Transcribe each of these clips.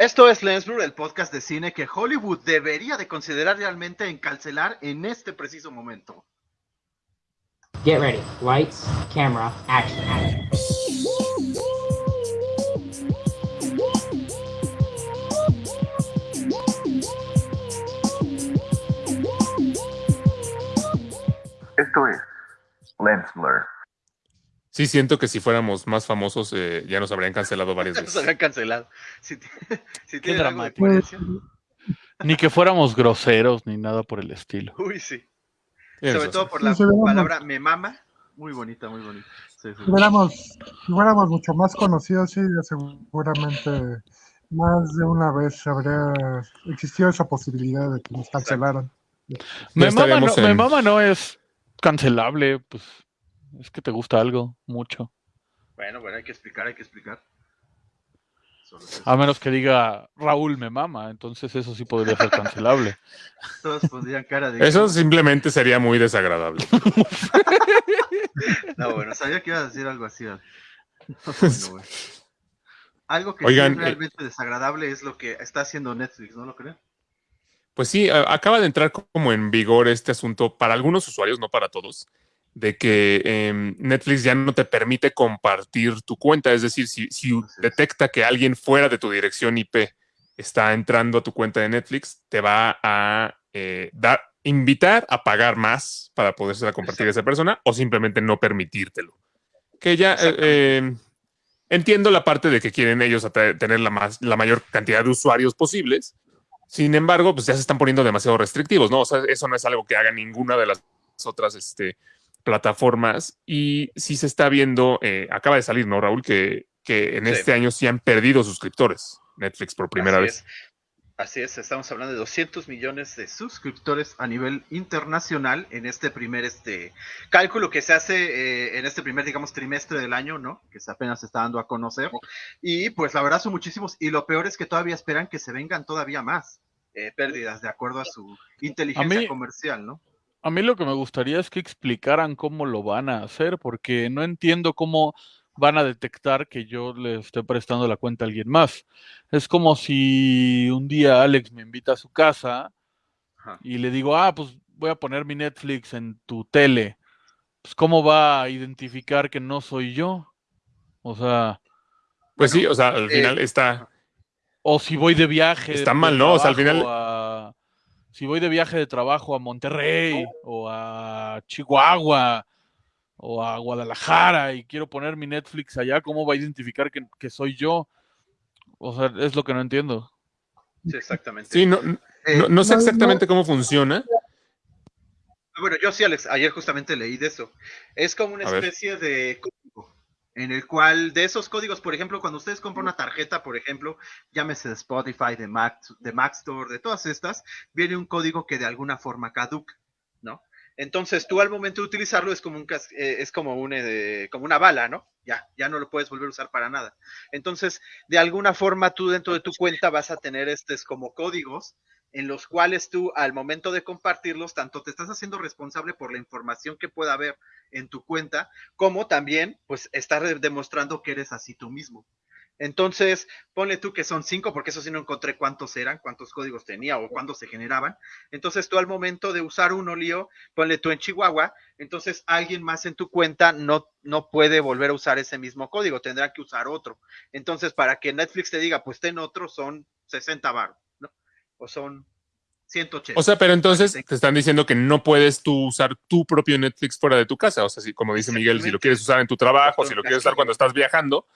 Esto es Lensblur, el podcast de cine que Hollywood debería de considerar realmente encarcelar en este preciso momento. Get ready. Lights, camera, action, action. Esto es Lens Blur. Sí, siento que si fuéramos más famosos eh, ya nos habrían cancelado varias Nos veces. habían cancelado. Si, si Qué dramático. coherencia. Ni que fuéramos groseros ni nada por el estilo. Uy, sí. Sobre todo por la Sí, palabra me mama. Muy bonita, muy bonita. Sí, sí. Si fuéramos, si fuéramos mucho más conocidos, sí, seguramente más de una vez habría existido esa posibilidad de que nos cancelaran. Me mama, no, estaremos me en- mama no es cancelable, pues es que te gusta algo mucho. Bueno, bueno, hay que explicar, hay que explicar. Es. A menos que diga Raúl me mama, entonces eso sí podría ser cancelable. Todos pondrían cara de. Eso simplemente sería muy desagradable. No, bueno, sabía que ibas a decir algo así. Al- No, bueno, bueno. Algo que Oigan, sí es eh, realmente desagradable es lo que está haciendo Netflix, ¿no lo creen? Pues sí, acaba de entrar como en vigor este asunto para algunos usuarios, no para todos, de que em, Netflix ya no te permite compartir tu cuenta. Es decir, si, detecta que alguien fuera de tu dirección IP está entrando a tu cuenta de Netflix, te va a eh, dar, invitar a pagar más para poderse compartir a esa persona o simplemente no permitírtelo. Que ya eh, eh, entiendo la parte de que quieren ellos tener la, más, la mayor cantidad de usuarios posibles. Sin embargo, pues ya se están poniendo demasiado restrictivos, ¿no? O sea, eso no es algo que haga ninguna de las otras este, plataformas. Y sí se está viendo, eh, acaba de salir, ¿no, Raúl? Que, que en Sí. este año sí han perdido suscriptores Netflix por primera Así vez. es. Así es, estamos hablando de 200 millones de suscriptores a nivel internacional en este primer este cálculo que se hace eh, en este primer, digamos, trimestre del año, ¿no? Que se apenas se está dando a conocer. Y pues la verdad son muchísimos. Y lo peor es que todavía esperan que se vengan todavía más eh, pérdidas de acuerdo a su inteligencia mí- comercial, ¿no? A mí lo que me gustaría es que explicaran cómo lo van a hacer, porque no entiendo cómo van a detectar que yo le esté prestando la cuenta a alguien más. Es como si un día Alex me invita a su casa Ajá. y le digo, ah, pues voy a poner mi Netflix en tu tele. Pues cómo va a identificar que no soy yo. O sea, Pues sí, o sea, al eh, final está. o si voy de viaje. Está mal, ¿no? O sea, al final- a- si voy de viaje de trabajo a Monterrey o a Chihuahua o a Guadalajara y quiero poner mi Netflix allá, ¿cómo va a identificar que, que soy yo? O sea, es lo que no entiendo. Sí, exactamente. Sí, no, Eh, no, no sé exactamente cómo funciona. Bueno, yo sí, Alex, ayer justamente leí de eso. Es como una especie de en el cual de esos códigos, por ejemplo, cuando ustedes compran una tarjeta, por ejemplo, llámese de Spotify, de Mac, de Mac Store, de todas estas, viene un código que de alguna forma caduca, ¿no? Entonces tú al momento de utilizarlo es como un eh, es como eh, como una bala, ¿no? Ya, ya no lo puedes volver a usar para nada. Entonces, de alguna forma tú dentro de tu cuenta vas a tener estos como códigos en los cuales tú al momento de compartirlos, tanto te estás haciendo responsable por la información que pueda haber en tu cuenta, como también pues de- demostrando que eres así tú mismo. Entonces, ponle tú que son cinco, porque eso sí no encontré cuántos eran, cuántos códigos tenía o cuándo se generaban. Entonces, tú al momento de usar uno, lío, ponle tú en Chihuahua, entonces alguien más en tu cuenta no, no puede volver a usar ese mismo código, tendrá que usar otro. Entonces, para que Netflix te diga, pues ten otro, son 60 bar, ¿no? O son 180. O sea, pero entonces te están diciendo que no puedes tú usar tu propio Netflix fuera de tu casa. O sea, si, como dice Miguel, si lo quieres usar en tu trabajo, si lo quieres usar cuando estás viajando,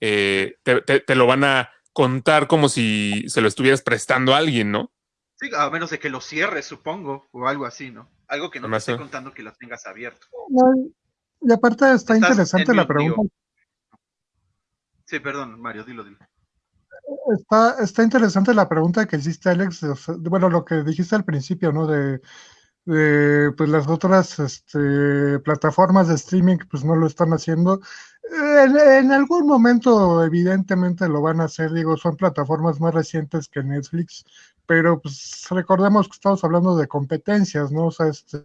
eh, te, te- te lo van a contar como si se lo estuvieras prestando a alguien, ¿no? Sí, a menos de que lo cierres, supongo, o algo así, ¿no? Algo que no te Además, esté eh. contando que lo tengas abierto. No, y aparte está interesante la pregunta. Sí, perdón, Mario, dilo, dilo. Está, está interesante la pregunta que hiciste, Alex. bueno, lo que dijiste al principio, ¿no? De, pues las otras este, plataformas de streaming, pues no lo están haciendo. En, en algún momento, evidentemente, lo van a hacer. Digo, son plataformas más recientes que Netflix, pero pues recordemos que estamos hablando de competencias, ¿no? O sea, este,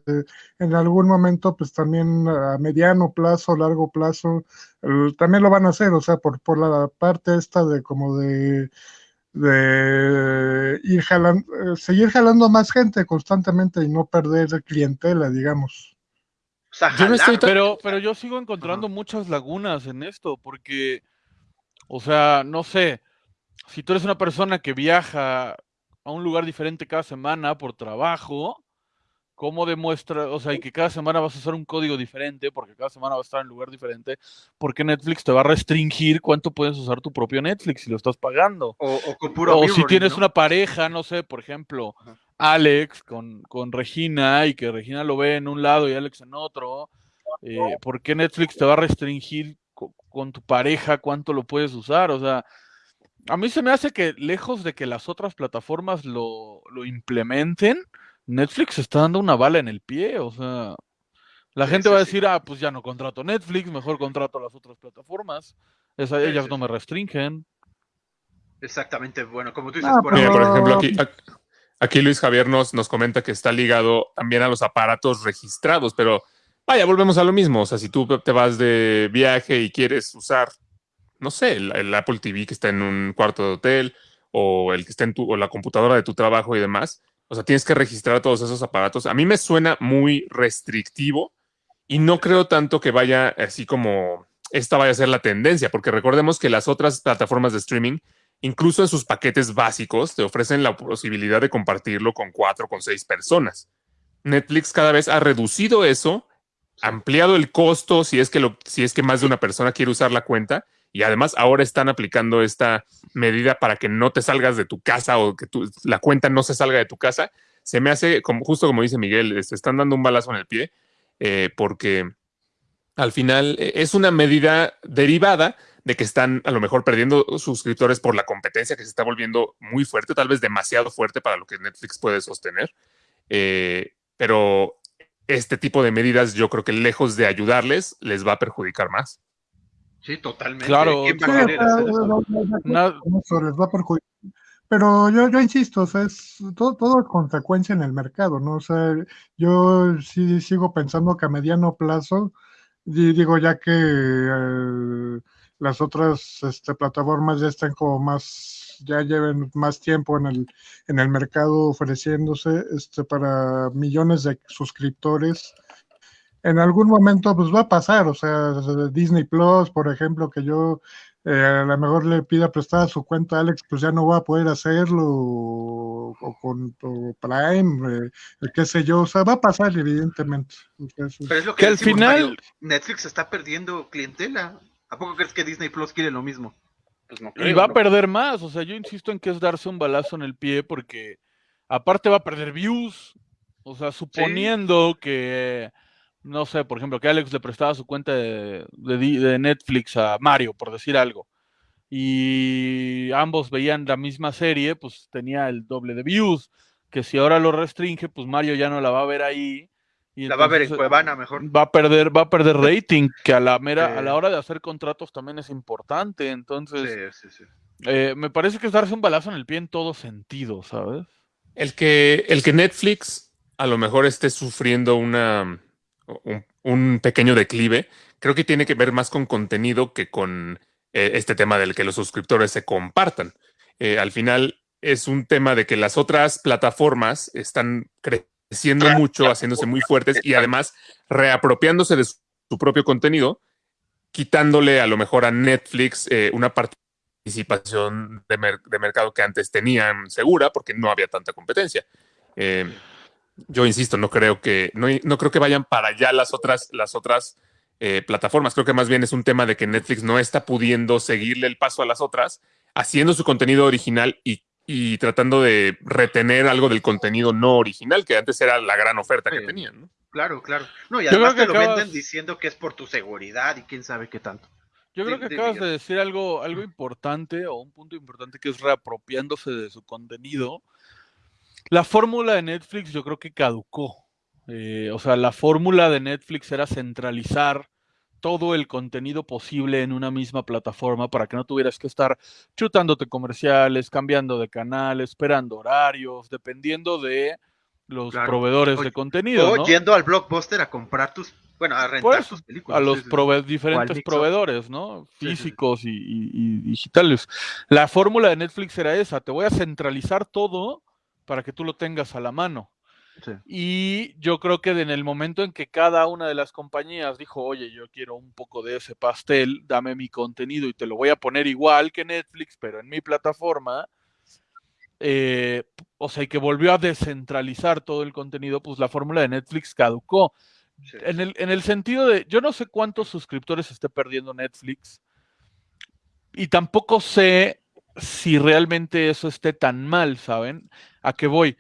en algún momento, pues también a mediano plazo, largo plazo, eh, también lo van a hacer, o sea, por, por la parte esta de como de de ir jalando, eh, seguir jalando más gente constantemente y no perder clientela, digamos. O sea, Yo no estoy tan- Pero, pero yo sigo encontrando muchas lagunas en esto, porque, o sea, no sé, si tú eres una persona que viaja a un lugar diferente cada semana por trabajo, ¿cómo demuestra, o sea, y que cada semana vas a usar un código diferente, porque cada semana vas a estar en un lugar diferente, ¿por qué Netflix te va a restringir cuánto puedes usar tu propio Netflix si lo estás pagando? o, o con puro o si tienes ¿no? una pareja, no sé, por ejemplo, Ajá. Alex con, con Regina y que Regina lo ve en un lado y Alex en otro, eh, ¿por qué Netflix te va a restringir co- con tu pareja cuánto lo puedes usar? O sea, a mí se me hace que lejos de que las otras plataformas lo, lo implementen, Netflix está dando una bala en el pie, o sea, la Sí, gente sí, va a sí. decir, ah, pues ya no contrato Netflix, mejor contrato las otras plataformas, Esa- Sí, ellas sí, no me restringen. Exactamente, bueno, como tú dices, Ah, por Mira, por ejemplo, aquí, aquí Luis Javier nos, nos comenta que está ligado también a los aparatos registrados, pero vaya, volvemos a lo mismo. O sea, si tú te vas de viaje y quieres usar, no sé, el, Apple TV que está en un cuarto de hotel o el que está en tu, o la computadora de tu trabajo y demás, o sea, tienes que registrar todos esos aparatos. A mí me suena muy restrictivo y no creo tanto que vaya así como esta vaya a ser la tendencia, porque recordemos que las otras plataformas de streaming incluso en sus paquetes básicos te ofrecen la posibilidad de compartirlo con cuatro, con seis personas. Netflix cada vez ha reducido eso, ampliado el costo si es que lo, si es que más de una persona quiere usar la cuenta y además ahora están aplicando esta medida para que no te salgas de tu casa o que la cuenta no se salga de tu casa. Se me hace como justo como dice Miguel, se están dando un balazo en el pie eh, porque al final eh, es una medida derivada de que están a lo mejor perdiendo suscriptores por la competencia que se está volviendo muy fuerte, tal vez demasiado fuerte para lo que Netflix puede sostener. Eh, pero este tipo de medidas yo creo que lejos de ayudarles, les va a perjudicar más. Sí, totalmente. Claro, ¿Quién va Sí, a querer o sea, hacer eso? no, no, no, Na- no, eso les va a perjudicar. Pero yo, yo insisto, o sea, es todo, todo es consecuencia en el mercado, ¿no? O sea, yo sí sigo pensando que a mediano plazo, y digo ya que eh, las otras este, plataformas ya están como más, ya lleven más tiempo en el, en el mercado ofreciéndose este, para millones de suscriptores. En algún momento pues va a pasar, o sea, Disney Plus, por ejemplo, que yo eh, a lo mejor le pida prestada su cuenta a Alex, pues ya no va a poder hacerlo, o, o con o Prime, eh, qué sé yo, o sea, va a pasar evidentemente. Pero es lo que, Que al final- Mario, Netflix está perdiendo clientela. ¿A poco crees que Disney Plus quiere lo mismo? Pues no Y va a perder más, o sea, yo insisto en que es darse un balazo en el pie porque aparte va a perder views, o sea, suponiendo que, no sé, por ejemplo, que Alex le prestaba su cuenta de, de Netflix a Mario, por decir algo, y ambos veían la misma serie, pues tenía el doble de views, que si ahora lo restringe, pues Mario ya no la va a ver ahí. Y La va a ver en Cuevana mejor. va a perder, va a perder rating, que a la mera, a la hora de hacer contratos también es importante. Entonces, Sí, sí, sí. eh, me parece que es darse un balazo en el pie en todo sentido, ¿sabes? El que, el que Netflix a lo mejor esté sufriendo una, un, un pequeño declive, creo que tiene que ver más con contenido que con eh, este tema del que los suscriptores se compartan. Eh, al final es un tema de que las otras plataformas están creciendo mucho, haciéndose muy fuertes y además reapropiándose de su, su propio contenido, quitándole a lo mejor a Netflix eh, una participación de, mer- de mercado que antes tenían segura porque no había tanta competencia. Eh, yo insisto, no creo que no, no creo que vayan para allá las otras las otras eh, plataformas. Creo que más bien es un tema de que Netflix no está pudiendo seguirle el paso a las otras, haciendo su contenido original y, y tratando de retener algo del contenido no original, que antes era la gran oferta que Sí. tenían. ¿no? Claro, claro. No, y Yo además creo te que lo acabas- venden diciendo que es por tu seguridad y quién sabe qué tanto. Yo creo que acabas Miguel. de decir algo, algo importante o un punto importante que es reapropiándose de su contenido. La fórmula de Netflix yo creo que caducó. Eh, o sea, la fórmula de Netflix era centralizar todo el contenido posible en una misma plataforma para que no tuvieras que estar chutándote comerciales, cambiando de canal, esperando horarios, dependiendo de los Claro. proveedores O- de contenido, O ¿no? yendo al blockbuster a comprar tus, bueno, a rentar Pues, tus películas. a los sí, prove- diferentes proveedores, ¿no? Sí, sí, sí. Físicos y, y- y digitales. La fórmula de Netflix era esa, te voy a centralizar todo para que tú lo tengas a la mano. Sí. Y yo creo que en el momento en que cada una de las compañías dijo, oye, yo quiero un poco de ese pastel, dame mi contenido y te lo voy a poner igual que Netflix, pero en mi plataforma, eh, o sea, y que volvió a descentralizar todo el contenido, pues la fórmula de Netflix caducó. Sí. En el, en el sentido de, yo no sé cuántos suscriptores esté perdiendo Netflix y tampoco sé si realmente eso esté tan mal, ¿saben? ¿A qué voy?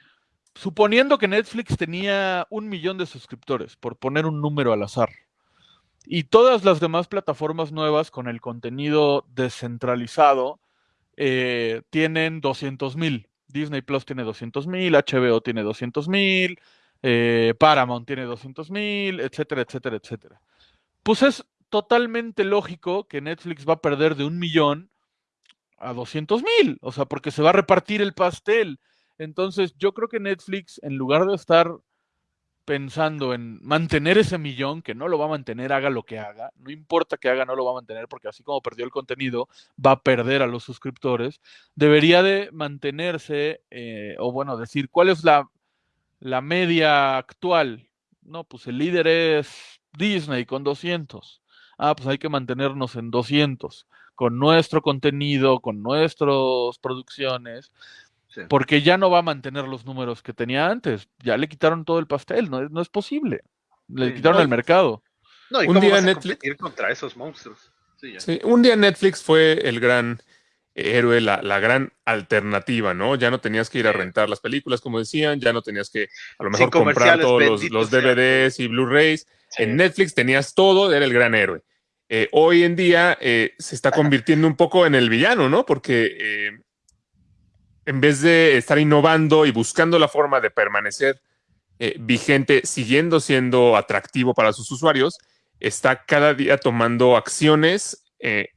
Suponiendo que Netflix tenía un millón de suscriptores, por poner un número al azar, y todas las demás plataformas nuevas con el contenido descentralizado eh, tienen 200 mil. Disney Plus tiene 200 mil, HBO tiene 200 mil, eh, Paramount tiene 200 mil, etcétera, etcétera, etcétera. Pues es totalmente lógico que Netflix va a perder de un millón a 200 mil, o sea, porque se va a repartir el pastel. Entonces, yo creo que Netflix, en lugar de estar pensando en mantener ese millón, que no lo va a mantener, haga lo que haga, no importa que haga, no lo va a mantener, porque así como perdió el contenido, va a perder a los suscriptores, debería de mantenerse, eh, o bueno, decir, ¿cuál es la, la media actual? No, pues el líder es Disney con 200. Ah, pues hay que mantenernos en 200, con nuestro contenido, con nuestras producciones, Sí. porque ya no va a mantener los números que tenía antes. Ya le quitaron todo el pastel, no es, no es posible. Le Sí, quitaron no, el mercado. No, ¿y Un cómo día vas a Netflix- competir contra esos monstruos? Sí, ya. Sí, un día Netflix fue el gran héroe, la, la gran alternativa, ¿no? Ya no tenías que ir a rentar las películas, como decían, ya no tenías que a lo mejor comprar todos los, sea DVDs y Blu-rays. Sí. En Netflix tenías todo, era el gran héroe. Eh, hoy en día eh, se está convirtiendo un poco en el villano, ¿no? Porque eh, en vez de estar innovando y buscando la forma de permanecer eh, vigente, siguiendo siendo atractivo para sus usuarios, está cada día tomando acciones eh,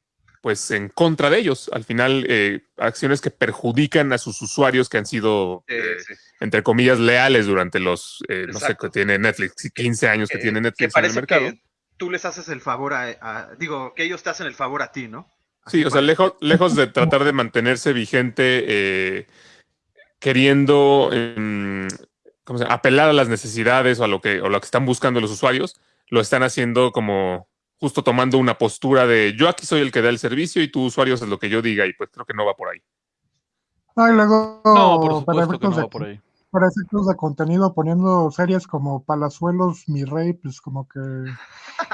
pues en contra de ellos. Al final, eh, acciones que perjudican a sus usuarios que han sido, Sí, eh, sí. entre comillas, leales durante los, no sé, que tiene Netflix, 15 años que, tiene que Netflix en el mercado. que tú les haces el favor a, a- digo, que ellos te hacen el favor a ti, ¿no? Sí, o sea, lejos, lejos de tratar de mantenerse vigente, eh, queriendo em, ¿cómo se llama? apelar a las necesidades o a lo que, o lo que están buscando los usuarios, lo están haciendo como justo tomando una postura de yo aquí soy el que da el servicio y tú usuario haces lo que yo diga y pues creo que no va por ahí. Ah, y luego, No, por para, supuesto que no de, va por ahí. para efectos de contenido, poniendo series como Palazuelos, Mi Rey, pues como que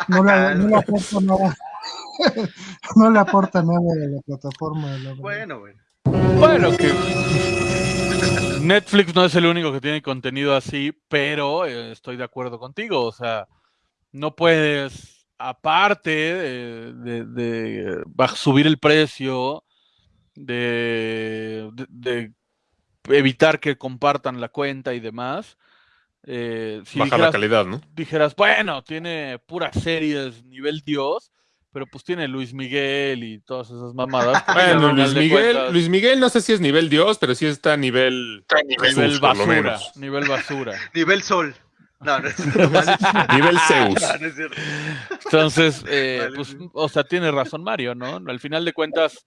no le, no le aporta nada. no le aporta nada a la plataforma. la. Bueno, bueno. Bueno, que Netflix no es el único que tiene contenido así, pero eh, estoy de acuerdo contigo. O sea, no puedes, aparte de, de- subir el precio, de, de- de evitar que compartan la cuenta y demás. eh, si Bajar la calidad, ¿no? dijeras, bueno, tiene puras series nivel Dios, pero pues tiene Luis Miguel y todas esas mamadas. pues, Bueno, Luis Miguel, cuentas- Luis Miguel no sé si es nivel Dios, pero sí está a nivel nivel Jesús, por lo basura, menos. nivel basura. Nivel sol. No, no es cierto. Nivel Zeus. No, no es cierto. Entonces, eh, Vale, pues, sí. o sea, tiene razón Mario, ¿no? Al final de cuentas,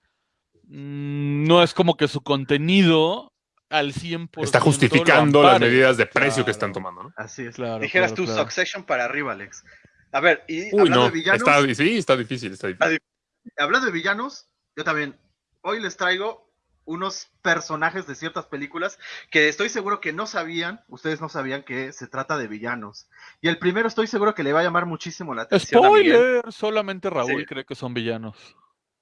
mm, no es como que su contenido al 100% Está justificando las medidas de precio que están tomando, ¿no? Así es. Claro, Dijeras claro, tú claro. Succession para arriba, Alex. A ver, y Uy, hablando no. de villanos, Está, sí, está difícil, está difícil. hablando de villanos, yo también hoy les traigo unos personajes de ciertas películas que estoy seguro que no sabían, ustedes no sabían que se trata de villanos. Y el primero estoy seguro que le va a llamar muchísimo la atención. a. Spoiler, solamente Raúl Sí. cree que son villanos.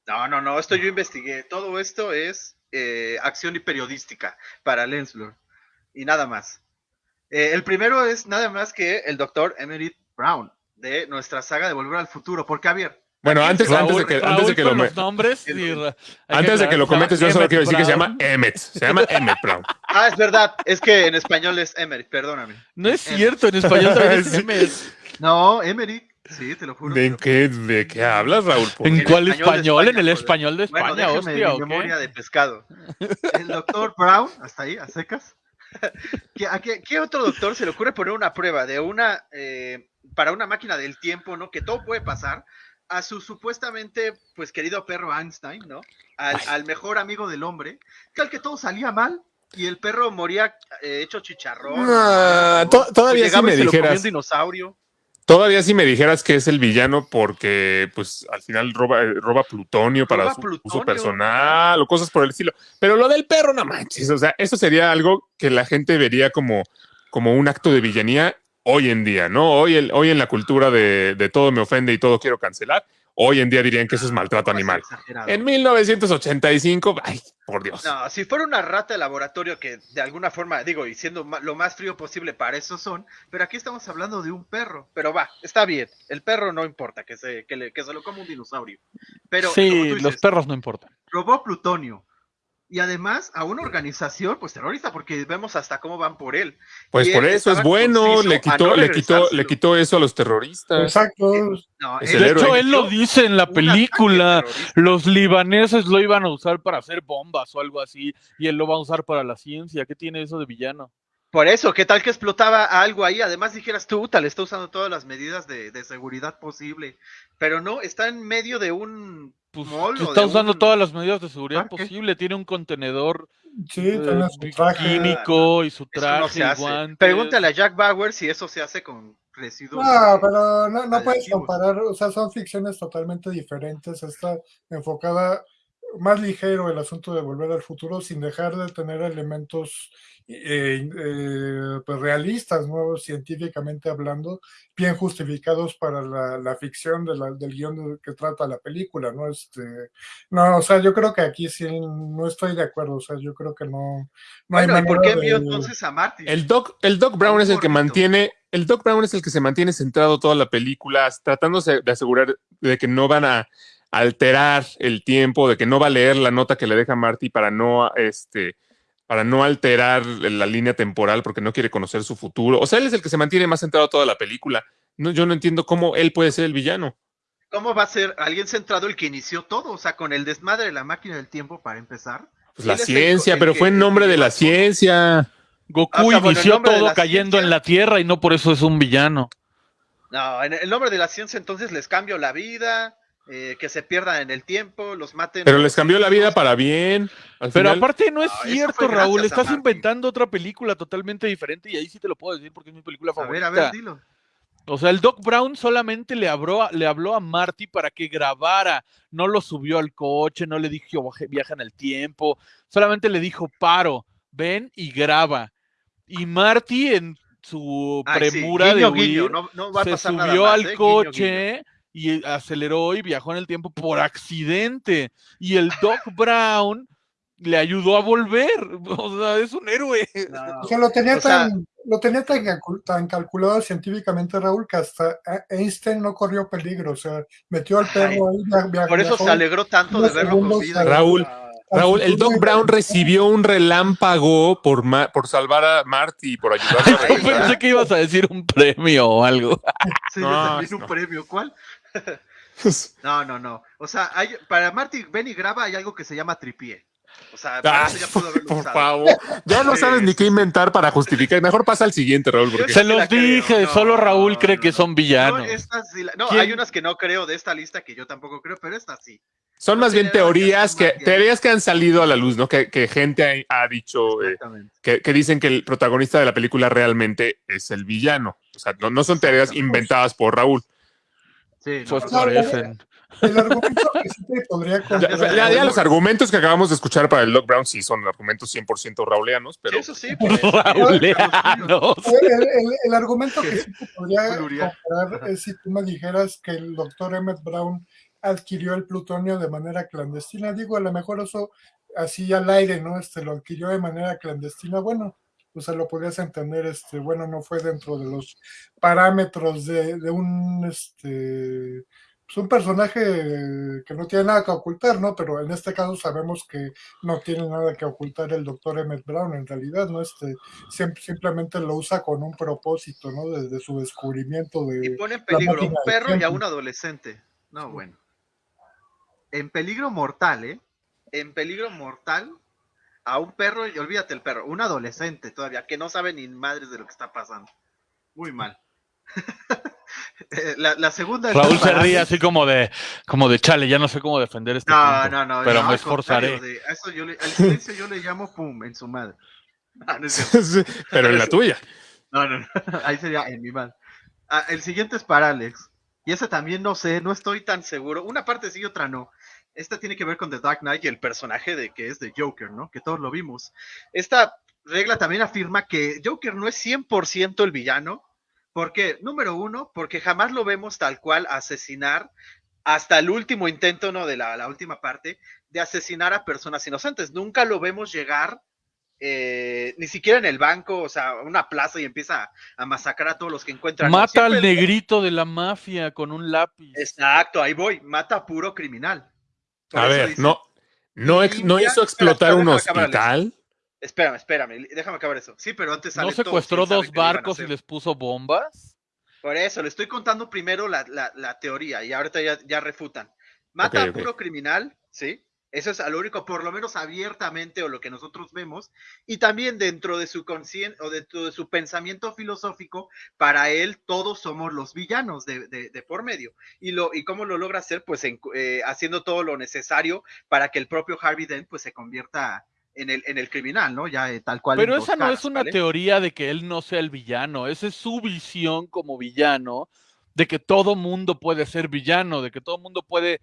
No, no, no, esto yo investigué. Todo esto es eh, acción y periodística para Lensblur. Y nada más. Eh, el primero es nada más que el doctor Emery Brown de nuestra saga de Volver al Futuro. Porque, Javier, Bueno, antes, antes de que, antes de que lo los nombres y antes de que lo comentes, yo solo quiero decir que se llama. Emmet. Se llama Emmet Brown. Ah, es verdad, es que en español es Emery, perdóname. No es Em- cierto, en español también es Sí. Emmett. No, Emery, sí, te lo juro. ¿De qué, de qué hablas, Raúl? Por- ¿En En cuál español de español? ¿En España, el español de Bueno, España, déjeme hostia, mi o qué? memoria de pescado. El doctor Brown, hasta ahí, a secas. ¿Qué, a qué, qué otro doctor se le ocurre poner una prueba de una eh, para una máquina del tiempo, ¿no? Que todo puede pasar a su supuestamente pues querido perro Einstein, ¿no? Al, al mejor amigo del hombre, que al que todo salía mal y el perro moría eh, hecho chicharrón. Ah, ¿no? to- todavía sí me dijeras. un dinosaurio. Todavía si me dijeras que es el villano porque, pues, al final roba, eh, roba plutonio para su plutonio. uso personal o cosas por el estilo. Pero lo del perro, no manches. O sea, eso sería algo que la gente vería como, como un acto de villanía hoy en día, ¿no? Hoy, el, hoy en la cultura de, de todo me ofende y todo quiero cancelar, hoy en día dirían que eso es maltrato No, animal. exagerado. En 1985, ay, por Dios. No, si fuera una rata de laboratorio que de alguna forma, digo, y siendo lo más frío posible, para eso son, pero aquí estamos hablando de un perro. Pero va, está bien, el perro no importa, que se, que le- que se lo coma un dinosaurio. Pero sí, los perros no importan. robó plutonio. Y además a una organización, pues terrorista, porque vemos hasta cómo van por él. Pues y por él eso es bueno, le quitó, no le quitó, le quitó eso a los terroristas. Exacto. No, Es él el De hecho, él lo dice en la película. Los libaneses lo iban a usar para hacer bombas o algo así, y él lo va a usar para la ciencia. ¿Qué tiene eso de villano? Por eso, ¿qué tal que explotaba algo ahí? Además dijeras tú, tal, está usando todas las medidas de, de seguridad posible. Pero no, está en medio de un Pues, está de usando un- todas las medidas de seguridad posible. Tiene un contenedor Sí, eh, tiene su traje. químico y su traje no guantes. Pregúntale a Jack Bauer si eso se hace con residuos. No, pero no, no puedes comparar, o sea, son ficciones totalmente diferentes. Está enfocada más ligero el asunto de volver al futuro sin dejar de tener elementos eh, eh, pues realistas, ¿no? científicamente hablando, bien justificados para la, la ficción de la- del guion de- que trata la película, ¿no? Este, no, o sea, yo creo que aquí sí no estoy de acuerdo, o sea, yo creo que no, no hay ¿y por qué envió de- entonces a Marty? El Doc, el Doc Brown es el que mantiene, el Doc Brown es el que se mantiene centrado toda la película, tratándose de asegurar de que no van a alterar el tiempo, de que no va a leer la nota que le deja Marty para no, este, para no alterar la línea temporal, porque no quiere conocer su futuro. O sea, él es el que se mantiene más centrado toda la película. No, yo no entiendo cómo él puede ser el villano. ¿Cómo va a ser alguien centrado el que inició todo? O sea, con el desmadre de la máquina del tiempo para empezar. Pues la ciencia, el pero que- fue en nombre de la ciencia. Goku Ah, inició todo cayendo en la Tierra y no por eso es un villano. No, en el nombre de la ciencia entonces les cambio la vida, eh, que se pierdan en el tiempo, los maten. Pero les cambió la vida para bien. Al Pero final- aparte no es No, eso cierto, Raúl. gracias a Estás Marty. inventando otra película totalmente diferente y ahí sí te lo puedo decir porque es mi película A ver, favorita. a ver, dilo. O sea, el Doc Brown solamente le habló, a, le habló a Marty para que grabara. No lo subió al coche, no le dijo "Baje- viaja en el tiempo. Solamente le dijo paro, ven y graba. Y Marty en su Ay, sí, premura guiño, de guiño, huir, no, no va a se pasar nada subió más, al ¿eh? Guiño, coche y aceleró y viajó en el tiempo por accidente. Y el Doc Brown le ayudó a volver. O sea, es un héroe. No. O sea, lo tenía O sea- tan, lo tenía tan, calcul- tan calculado científicamente, Raúl, que hasta eh, Einstein no corrió peligro. O sea, metió al perro ahí. via- via- Por eso viajó. se alegró tanto de verlo con vida. Raúl, Raúl, el Doc Brown recibió un relámpago por, ma- por salvar a Marty y por ayudarlo a regresar. Pensé que ibas a decir un premio o algo. Sí, No, yo también un premio. ¿Cuál? No, no, no. O sea, hay, para Marty Ben y graba hay algo que se llama tripié. O sea, para Ah, eso ya pudo haberlo por usado. favor. Ya no sabes ni qué inventar para justificar. Mejor pasa al siguiente, Raúl. Porque... Se los dije, no, solo Raúl no, cree no, que no. son No, villanos. estas no, hay unas que no creo de esta lista que yo tampoco creo, pero esta sí. Son no más bien que teorías que, teorías que han salido a la luz, ¿no? Que, que gente ha, ha dicho, eh, que, que dicen que el protagonista de la película realmente es el villano. O sea, no, no son teorías inventadas por Raúl. Sí, no, Pues no, no, parecen. El argumento que sí te podría Ya, comprar. ya- ya los argumentos que acabamos de escuchar para el Doc Brown sí son argumentos 100% rauleanos, pero Eso sí, pues, Rauleanos. El, el- el argumento que sí te podría comprar es si tú me dijeras que el doctor Emmett Brown adquirió el plutonio de manera clandestina. Digo, a lo mejor eso así al aire, ¿no? Este lo adquirió de manera clandestina. Bueno, pues se lo podrías entender, este, bueno, no fue dentro de los parámetros de, de un este pues un personaje que no tiene nada que ocultar, ¿no? Pero en este caso sabemos que no tiene nada que ocultar el doctor Emmett Brown, en realidad, ¿no? Este, sim- simplemente lo usa con un propósito, ¿no? Desde su descubrimiento y de... pone en peligro a un perro y a un adolescente. No, bueno. En peligro mortal, ¿eh? En peligro mortal a un perro, y olvídate el perro, un adolescente todavía, que no sabe ni madres de lo que está pasando. Muy mal. Eh, la, la segunda es Raúl se ríe así como de, como de chale, ya no sé cómo defender este No, punto, no, no. pero no, me esforzaré. de- eso yo le, al silencio yo le llamo pum en su madre. No, no es cierto. Sí, pero en la tuya. No, no, no. Ahí sería en mi madre. Ah, el siguiente es para Alex. Y ese también no sé, no estoy tan seguro. Una parte sí y otra no. Esta tiene que ver con The Dark Knight y el personaje de que es de Joker, ¿no? Que todos lo vimos. Esta regla también afirma que Joker no es 100% el villano. ¿Por qué? Número uno, porque jamás lo vemos tal cual asesinar hasta el último intento, ¿no? De la, la última parte, de asesinar a personas inocentes. Nunca lo vemos llegar eh, ni siquiera en el banco, o sea, una plaza y empieza a, a masacrar a todos los que encuentran. Mata al negrito de la mafia con un lápiz. Exacto, ahí voy, mata a puro criminal. Por A ver, dice- no, no, ex- no Limpia- hizo espera, explotar espera, un hospital. Espérame, espérame, déjame acabar eso. Sí, pero antes ¿No sale secuestró dos barcos y les puso bombas? Por eso, le estoy contando primero la, la- la teoría y ahorita ya, ya refutan. Mata a puro criminal, ¿sí? Eso es a lo único, por lo menos abiertamente, o lo que nosotros vemos, y también dentro de su consciente o dentro de su pensamiento filosófico, para él todos somos los villanos de, de- de por medio. Y, lo, y cómo lo logra hacer, pues en- eh, haciendo todo lo necesario para que el propio Harvey Dent pues se convierta en el, en el criminal, ¿no? Ya eh, tal cual. Pero esa no es una ¿vale? teoría de que él no sea el villano, esa es su visión como villano, de que todo mundo puede ser villano, de que todo mundo puede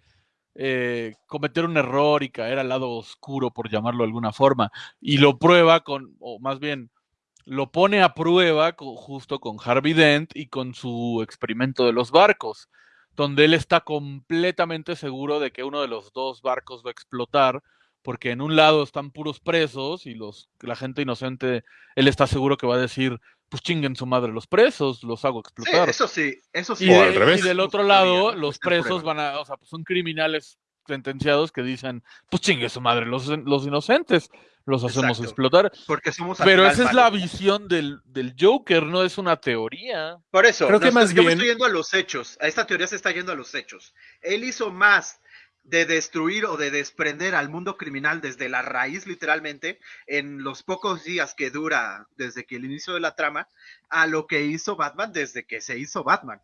eh, cometer un error y caer al lado oscuro, por llamarlo de alguna forma, y lo prueba con, o más bien, lo pone a prueba justo con Harvey Dent y con su experimento de los barcos, donde él está completamente seguro de que uno de los dos barcos va a explotar, porque en un lado están puros presos y los, la gente inocente, él está seguro que va a decir, pues chinguen su madre los presos, los hago Sí, explotar. eso sí, eso sí. Y, de- al revés. y del otro lado, los presos van a, o sea, pues son criminales sentenciados que dicen, pues chingue su madre, los, los inocentes los hacemos Exacto. explotar. Porque somos Pero esa es la visión del, del Joker, no es una teoría. Por eso, Creo que más yo me bien- estoy yendo a los hechos. A esta teoría se está yendo a los hechos. Él hizo más de destruir o de desprender al mundo criminal desde la raíz, literalmente, en los pocos días que dura desde que el inicio de la trama, a lo que hizo Batman desde que se hizo Batman.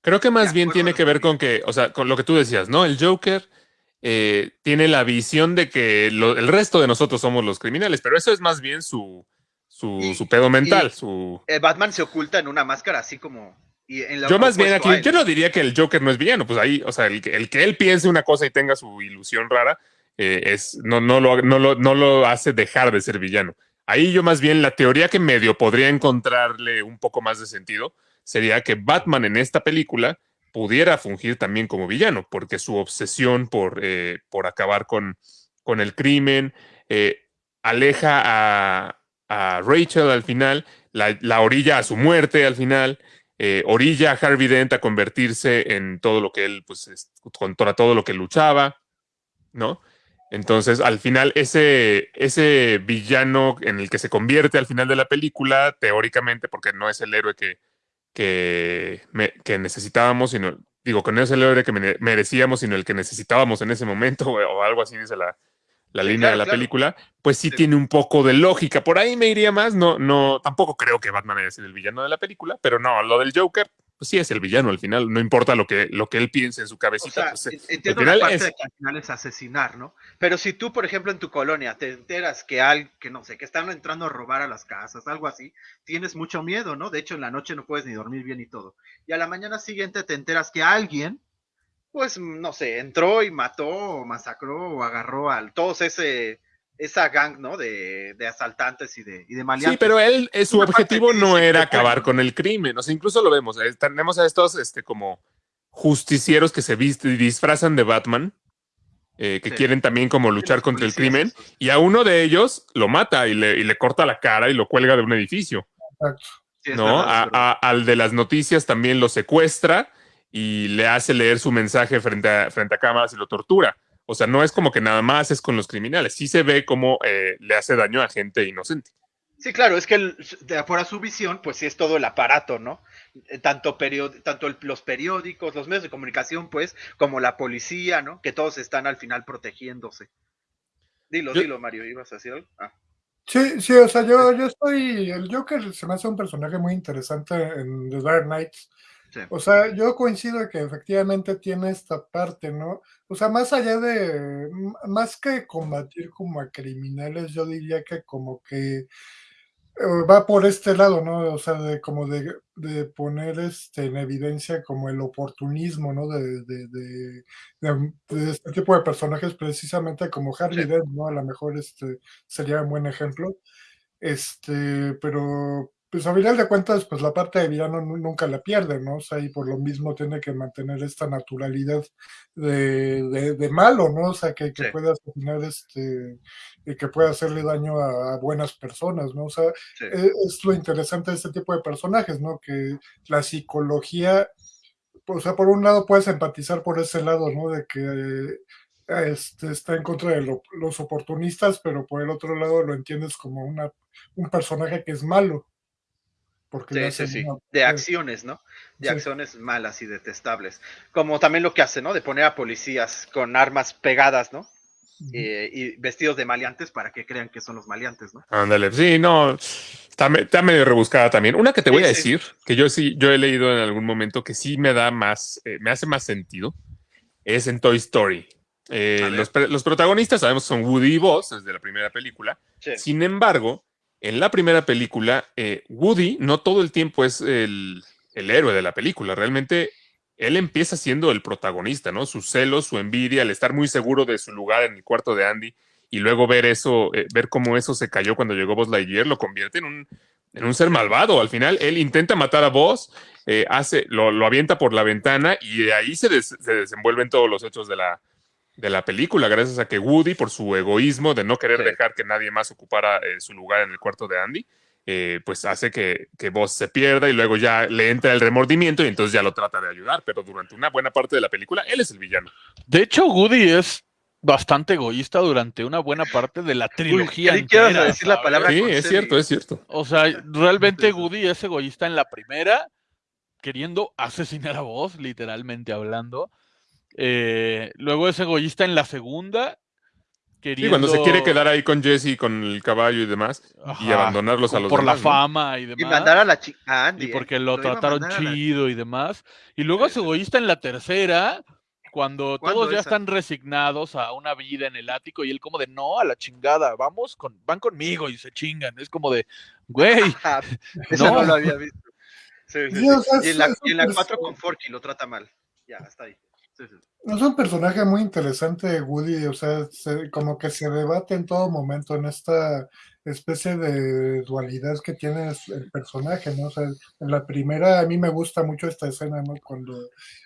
Creo que más bien tiene que ver con que, o sea, con lo que tú decías, ¿no? El Joker eh, tiene la visión de que lo- el resto de nosotros somos los criminales, pero eso es más bien su, su, Y- su pedo mental, su... Batman se oculta en una máscara así como... y en lo Yo más bien opuesto aquí, yo no diría que el Joker no es villano, pues ahí, o sea, el que, el que él piense una cosa y tenga su ilusión rara, eh, es, no, no, lo, no, lo, no lo hace dejar de ser villano. Ahí yo más bien la teoría que medio podría encontrarle un poco más de sentido sería que Batman en esta película pudiera fungir también como villano, porque su obsesión por, eh, por acabar con, con el crimen eh, aleja a, a Rachel al final, la, la orilla a su muerte al final, eh, orilla a Harvey Dent a convertirse en todo lo que él, pues, es- contra todo lo que luchaba, ¿no? Entonces, al final, ese, ese villano en el que se convierte al final de la película, teóricamente, porque no es el héroe que, que, me- que necesitábamos, sino, digo, que no es el héroe que mere- merecíamos, sino el que necesitábamos en ese momento, o, o algo así dice la, la Sí, línea claro, de la claro. película, pues sí, Sí. tiene un poco de lógica. Por ahí me iría más, no, no, tampoco creo que Batman haya sido el villano de la película, pero no, lo del Joker, pues sí es el villano al final, no importa lo que, lo que él piense en su O cabecita. sea, pues, en- entiendo al final parte es- de que al final es asesinar, ¿no? Pero si tú, por ejemplo, en tu colonia te enteras que al, que no sé, que están entrando a robar a las casas, algo así, tienes mucho miedo, ¿no? De hecho, en la noche no puedes ni dormir bien y todo. Y a la mañana siguiente te enteras que alguien, pues, no sé, entró y mató, o masacró, o agarró a todos ese, esa gang, ¿no? De, de asaltantes y de, y de maleantes. Sí, pero él, eh, su objetivo no era acabar con el crimen. O sea, incluso lo vemos. eh, tenemos a estos este, como justicieros que se visten y disfrazan de Batman, eh, que Sí. quieren también como luchar contra el crimen. Y a uno de ellos lo mata y le, y le corta la cara y lo cuelga de un edificio. Sí, ¿no? verdad, a- al de las noticias también lo secuestra y le hace leer su mensaje frente a, frente a cámaras y lo tortura. O sea, no es como que nada más es con los criminales. Sí se ve como eh, le hace daño a gente inocente. Sí, claro, es que el- de afuera su visión, pues sí es todo el aparato, ¿no? Eh, Tanto, period- tanto el- los periódicos, los medios de comunicación, pues, como la policía, ¿no? Que todos están al final protegiéndose. Dilo, Yo- dilo, Mario, ¿ibas a decir algo? Ah, Sí, sí, o sea, yo, yo estoy. El Joker se me hace un personaje muy interesante en The Dark Knight. Sí. O sea, yo coincido que efectivamente tiene esta parte, ¿no? O sea, más allá de, más que combatir como a criminales, yo diría que como que eh, va por este lado, ¿no? O sea, de como de, de poner este en evidencia como el oportunismo, ¿no? De, de, de, este tipo de personajes, precisamente como Harvey Sí. Dent, ¿no? A lo mejor este sería un buen ejemplo. Este, pero pues a final de cuentas, pues la parte de villano nu- nunca la pierde, ¿no? O sea, y por lo mismo tiene que mantener esta naturalidad de, de, de malo, ¿no? O sea, que, que Sí. pueda asesinar este, y que pueda hacerle daño a, a buenas personas, ¿no? O sea, sí. e- es lo interesante de este tipo de personajes, ¿no? Que la psicología, o sea, por un lado puedes empatizar por ese lado, ¿no? De que este, está en contra de lo- los oportunistas, pero por el otro lado lo entiendes como una, un personaje que es malo. Porque Sí, sí, sí. una- De acciones, ¿no? De Sí. acciones malas y detestables. Como también lo que hace, ¿no? De poner a policías con armas pegadas, ¿no? Eh, y vestidos de maleantes para que crean que son los maleantes, ¿no? Ándale, sí, no, está, me- está medio rebuscada también. Una que te Sí, voy a sí. decir, que yo sí, yo he leído en algún momento que sí me da más, eh, me hace más sentido, es en Toy Story. Eh, los, los protagonistas sabemos son Woody y Buzz desde la primera película. Sí. Sin embargo, en la primera película, eh, Woody no todo el tiempo es el, el héroe de la película. Realmente él empieza siendo el protagonista, ¿no? Sus celos, su envidia, el estar muy seguro de su lugar en el cuarto de Andy y luego ver eso, eh, ver cómo eso se cayó cuando llegó Buzz Lightyear, lo convierte en un, en un ser malvado. Al final, él intenta matar a Buzz, eh, hace, lo, lo avienta por la ventana y de ahí se, des- se desenvuelven todos los hechos de la, de la película, gracias a que Woody, por su egoísmo de no querer Sí. dejar que nadie más ocupara eh, su lugar en el cuarto de Andy, eh, pues hace que, que Buzz se pierda y luego ya le entra el remordimiento y entonces ya lo trata de ayudar, pero durante una buena parte de la película, él es el villano. De hecho, Woody es bastante egoísta durante una buena parte de la trilogía. a entera, decir la palabra Sí, con es cierto, es cierto. O sea, realmente Woody es egoísta en la primera, queriendo asesinar a vos, literalmente hablando. Eh, luego es egoísta en la segunda, Sí, queriendo... cuando se quiere quedar ahí con Jesse, con el caballo y demás, y abandonarlos a los por la demás, ¿no? fama y Y demás. mandar a la chica a Andy. y porque lo, trataron la- chido y demás. Y luego es Sí, sí. egoísta en la tercera, cuando ¿Cuándo todos ya esa? están resignados a una vida en el ático y él como de no, a la chingada, vamos con, van conmigo y se chingan. Es como de, güey, Eso No. no. lo había visto. Sí, sí, Sí, sí. Y en la, y en la un 4 perso- con Forky lo trata mal. Ya, hasta ahí. Es un personaje muy interesante, Woody, o sea, se- como que se debate en todo momento en esta especie de dualidad que tiene el personaje, ¿no? O sea, en la primera a mí me gusta mucho esta escena, ¿no? Cuando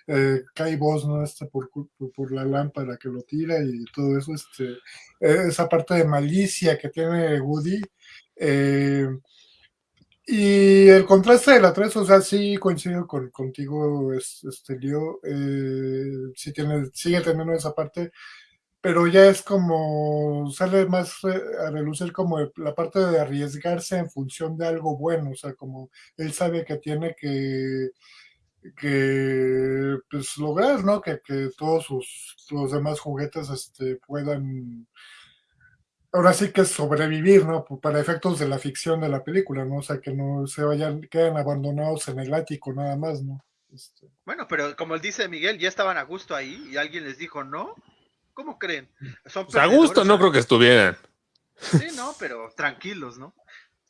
eh, cae Boss, ¿no? Este por la lámpara que lo tira y todo eso, este, eh, esa parte de malicia que tiene Woody. eh, y el contraste de la 3, o sea, sí coincido con, contigo, es- este Leo, eh, sí tiene, sigue teniendo esa parte, pero ya es como, sale más eh, a relucir como la parte de arriesgarse en función de algo bueno, o sea, como él sabe que tiene que, que pues lograr, ¿no? Que, que todos sus, los demás juguetes este, puedan ahora sí que sobrevivir, ¿no? Para efectos de la ficción de la película, ¿no? O sea, que no se vayan, queden abandonados en el ático nada más, ¿no? Este, Bueno, pero como él dice Miguel, ya estaban a gusto ahí y alguien les dijo, ¿no? ¿Cómo creen? Son sea, a gusto no creo que estuvieran. Sí, no, pero tranquilos, ¿no?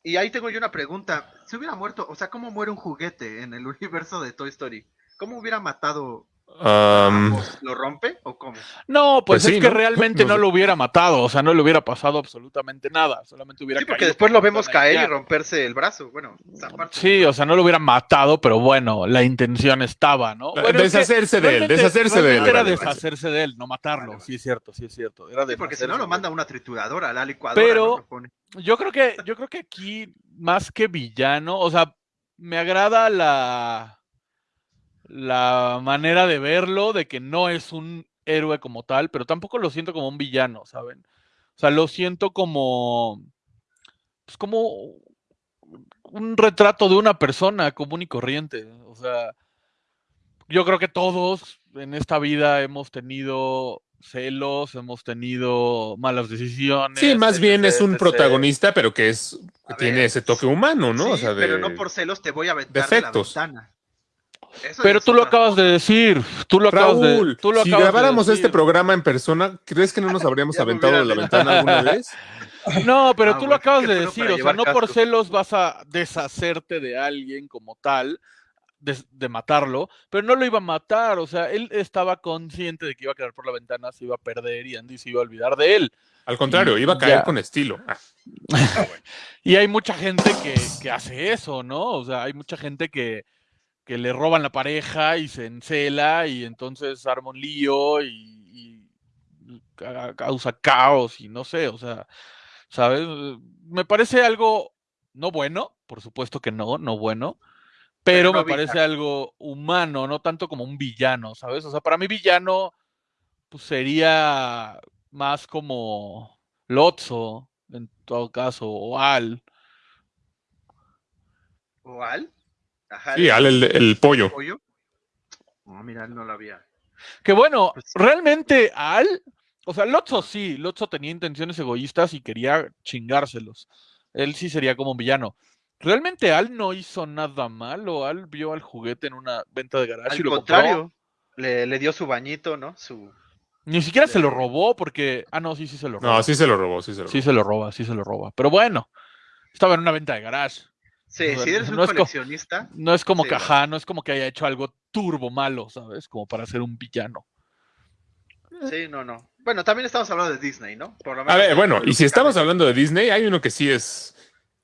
Y ahí tengo yo una pregunta. Si hubiera muerto, o sea, ¿cómo muere un juguete en el universo de Toy Story? ¿Cómo hubiera matado Um, Buzz? ¿Lo rompe o cómo? no, pues, Pues sí, es que ¿no? realmente No lo hubiera matado, o sea, no le hubiera pasado absolutamente nada, solamente hubiera Sí, porque caído después lo vemos caer y romperse el brazo. Bueno, esa parte. Sí, o sea, no lo hubiera matado, pero bueno, la intención estaba, ¿no? Bueno, es que deshacerse de él, deshacerse de él. Era deshacerse de él, no matarlo, Vale, vale. sí es cierto, sí es cierto. Era Sí, porque si no lo manda una trituradora, a la licuadora. Pero-. Yo creo que, yo creo que aquí, más que villano, o sea, me agrada la, la manera de verlo, de que no es un héroe como tal, pero tampoco lo siento como un villano, ¿saben? O sea, lo siento como, pues como un retrato de una persona común y corriente. O sea, yo creo que todos en esta vida hemos tenido celos, hemos tenido malas decisiones. Sí, más bien es un etc. protagonista, pero que es tiene ver, ese toque humano, ¿no? Sí, o sea, de... pero no por celos te voy a aventar defectos. de la ventana. Eso Pero tú lo acabas de decir. Tú lo acabas Raúl, de. Tú lo si acabas de grabáramos este programa en persona, ¿crees que no nos habríamos aventado de la ventana alguna vez? No, pero Ah, tú lo acabas de decir. O sea, no por celos vas a deshacerte de alguien como tal, de, de matarlo, pero no lo iba a matar. O sea, él estaba consciente de que iba a quedar por la ventana, se iba a perder y Andy se iba a olvidar de él. Al contrario, Y iba a caer ya. con estilo. Ah, Y hay mucha gente que, que hace eso, ¿no? O sea, hay mucha gente que, que le roban la pareja y se encela y entonces arma un lío y, y ca- causa caos y no sé, o sea, ¿sabes? Me parece algo no bueno, por supuesto que no, no bueno, pero, Pero no me parece algo humano, no tanto como un villano, ¿sabes? O sea, para mí villano pues sería más como Lotso, en todo caso, o Al. ¿O Al? Ajá, sí, Al, el, el pollo. pollo. No, mira, él no lo había. Que bueno, Pues- realmente Al, o sea, Lotso sí, Lotso tenía intenciones egoístas y quería chingárselos. Él sí sería como un villano. Realmente Al no hizo nada malo. Al vio al juguete en una venta de garage y Al lo compró. contrario, le, le dio su bañito, ¿no? Su... Ni siquiera se lo robó porque. Ah, no, sí, sí se lo robó. No, sí se lo robó, sí se lo robó. Sí se lo roba, sí se lo roba. Pero bueno, estaba en una venta de garage. Sí, sea, si eres un no es co- coleccionista, No es como Sí, que, bueno. ajá, no es como que haya hecho algo turbo malo, ¿sabes? Como para ser un villano. sí, no, no. Bueno, también estamos hablando de Disney, ¿no? Por lo A ver, bueno, y si estamos hablando de Disney, hay uno que sí es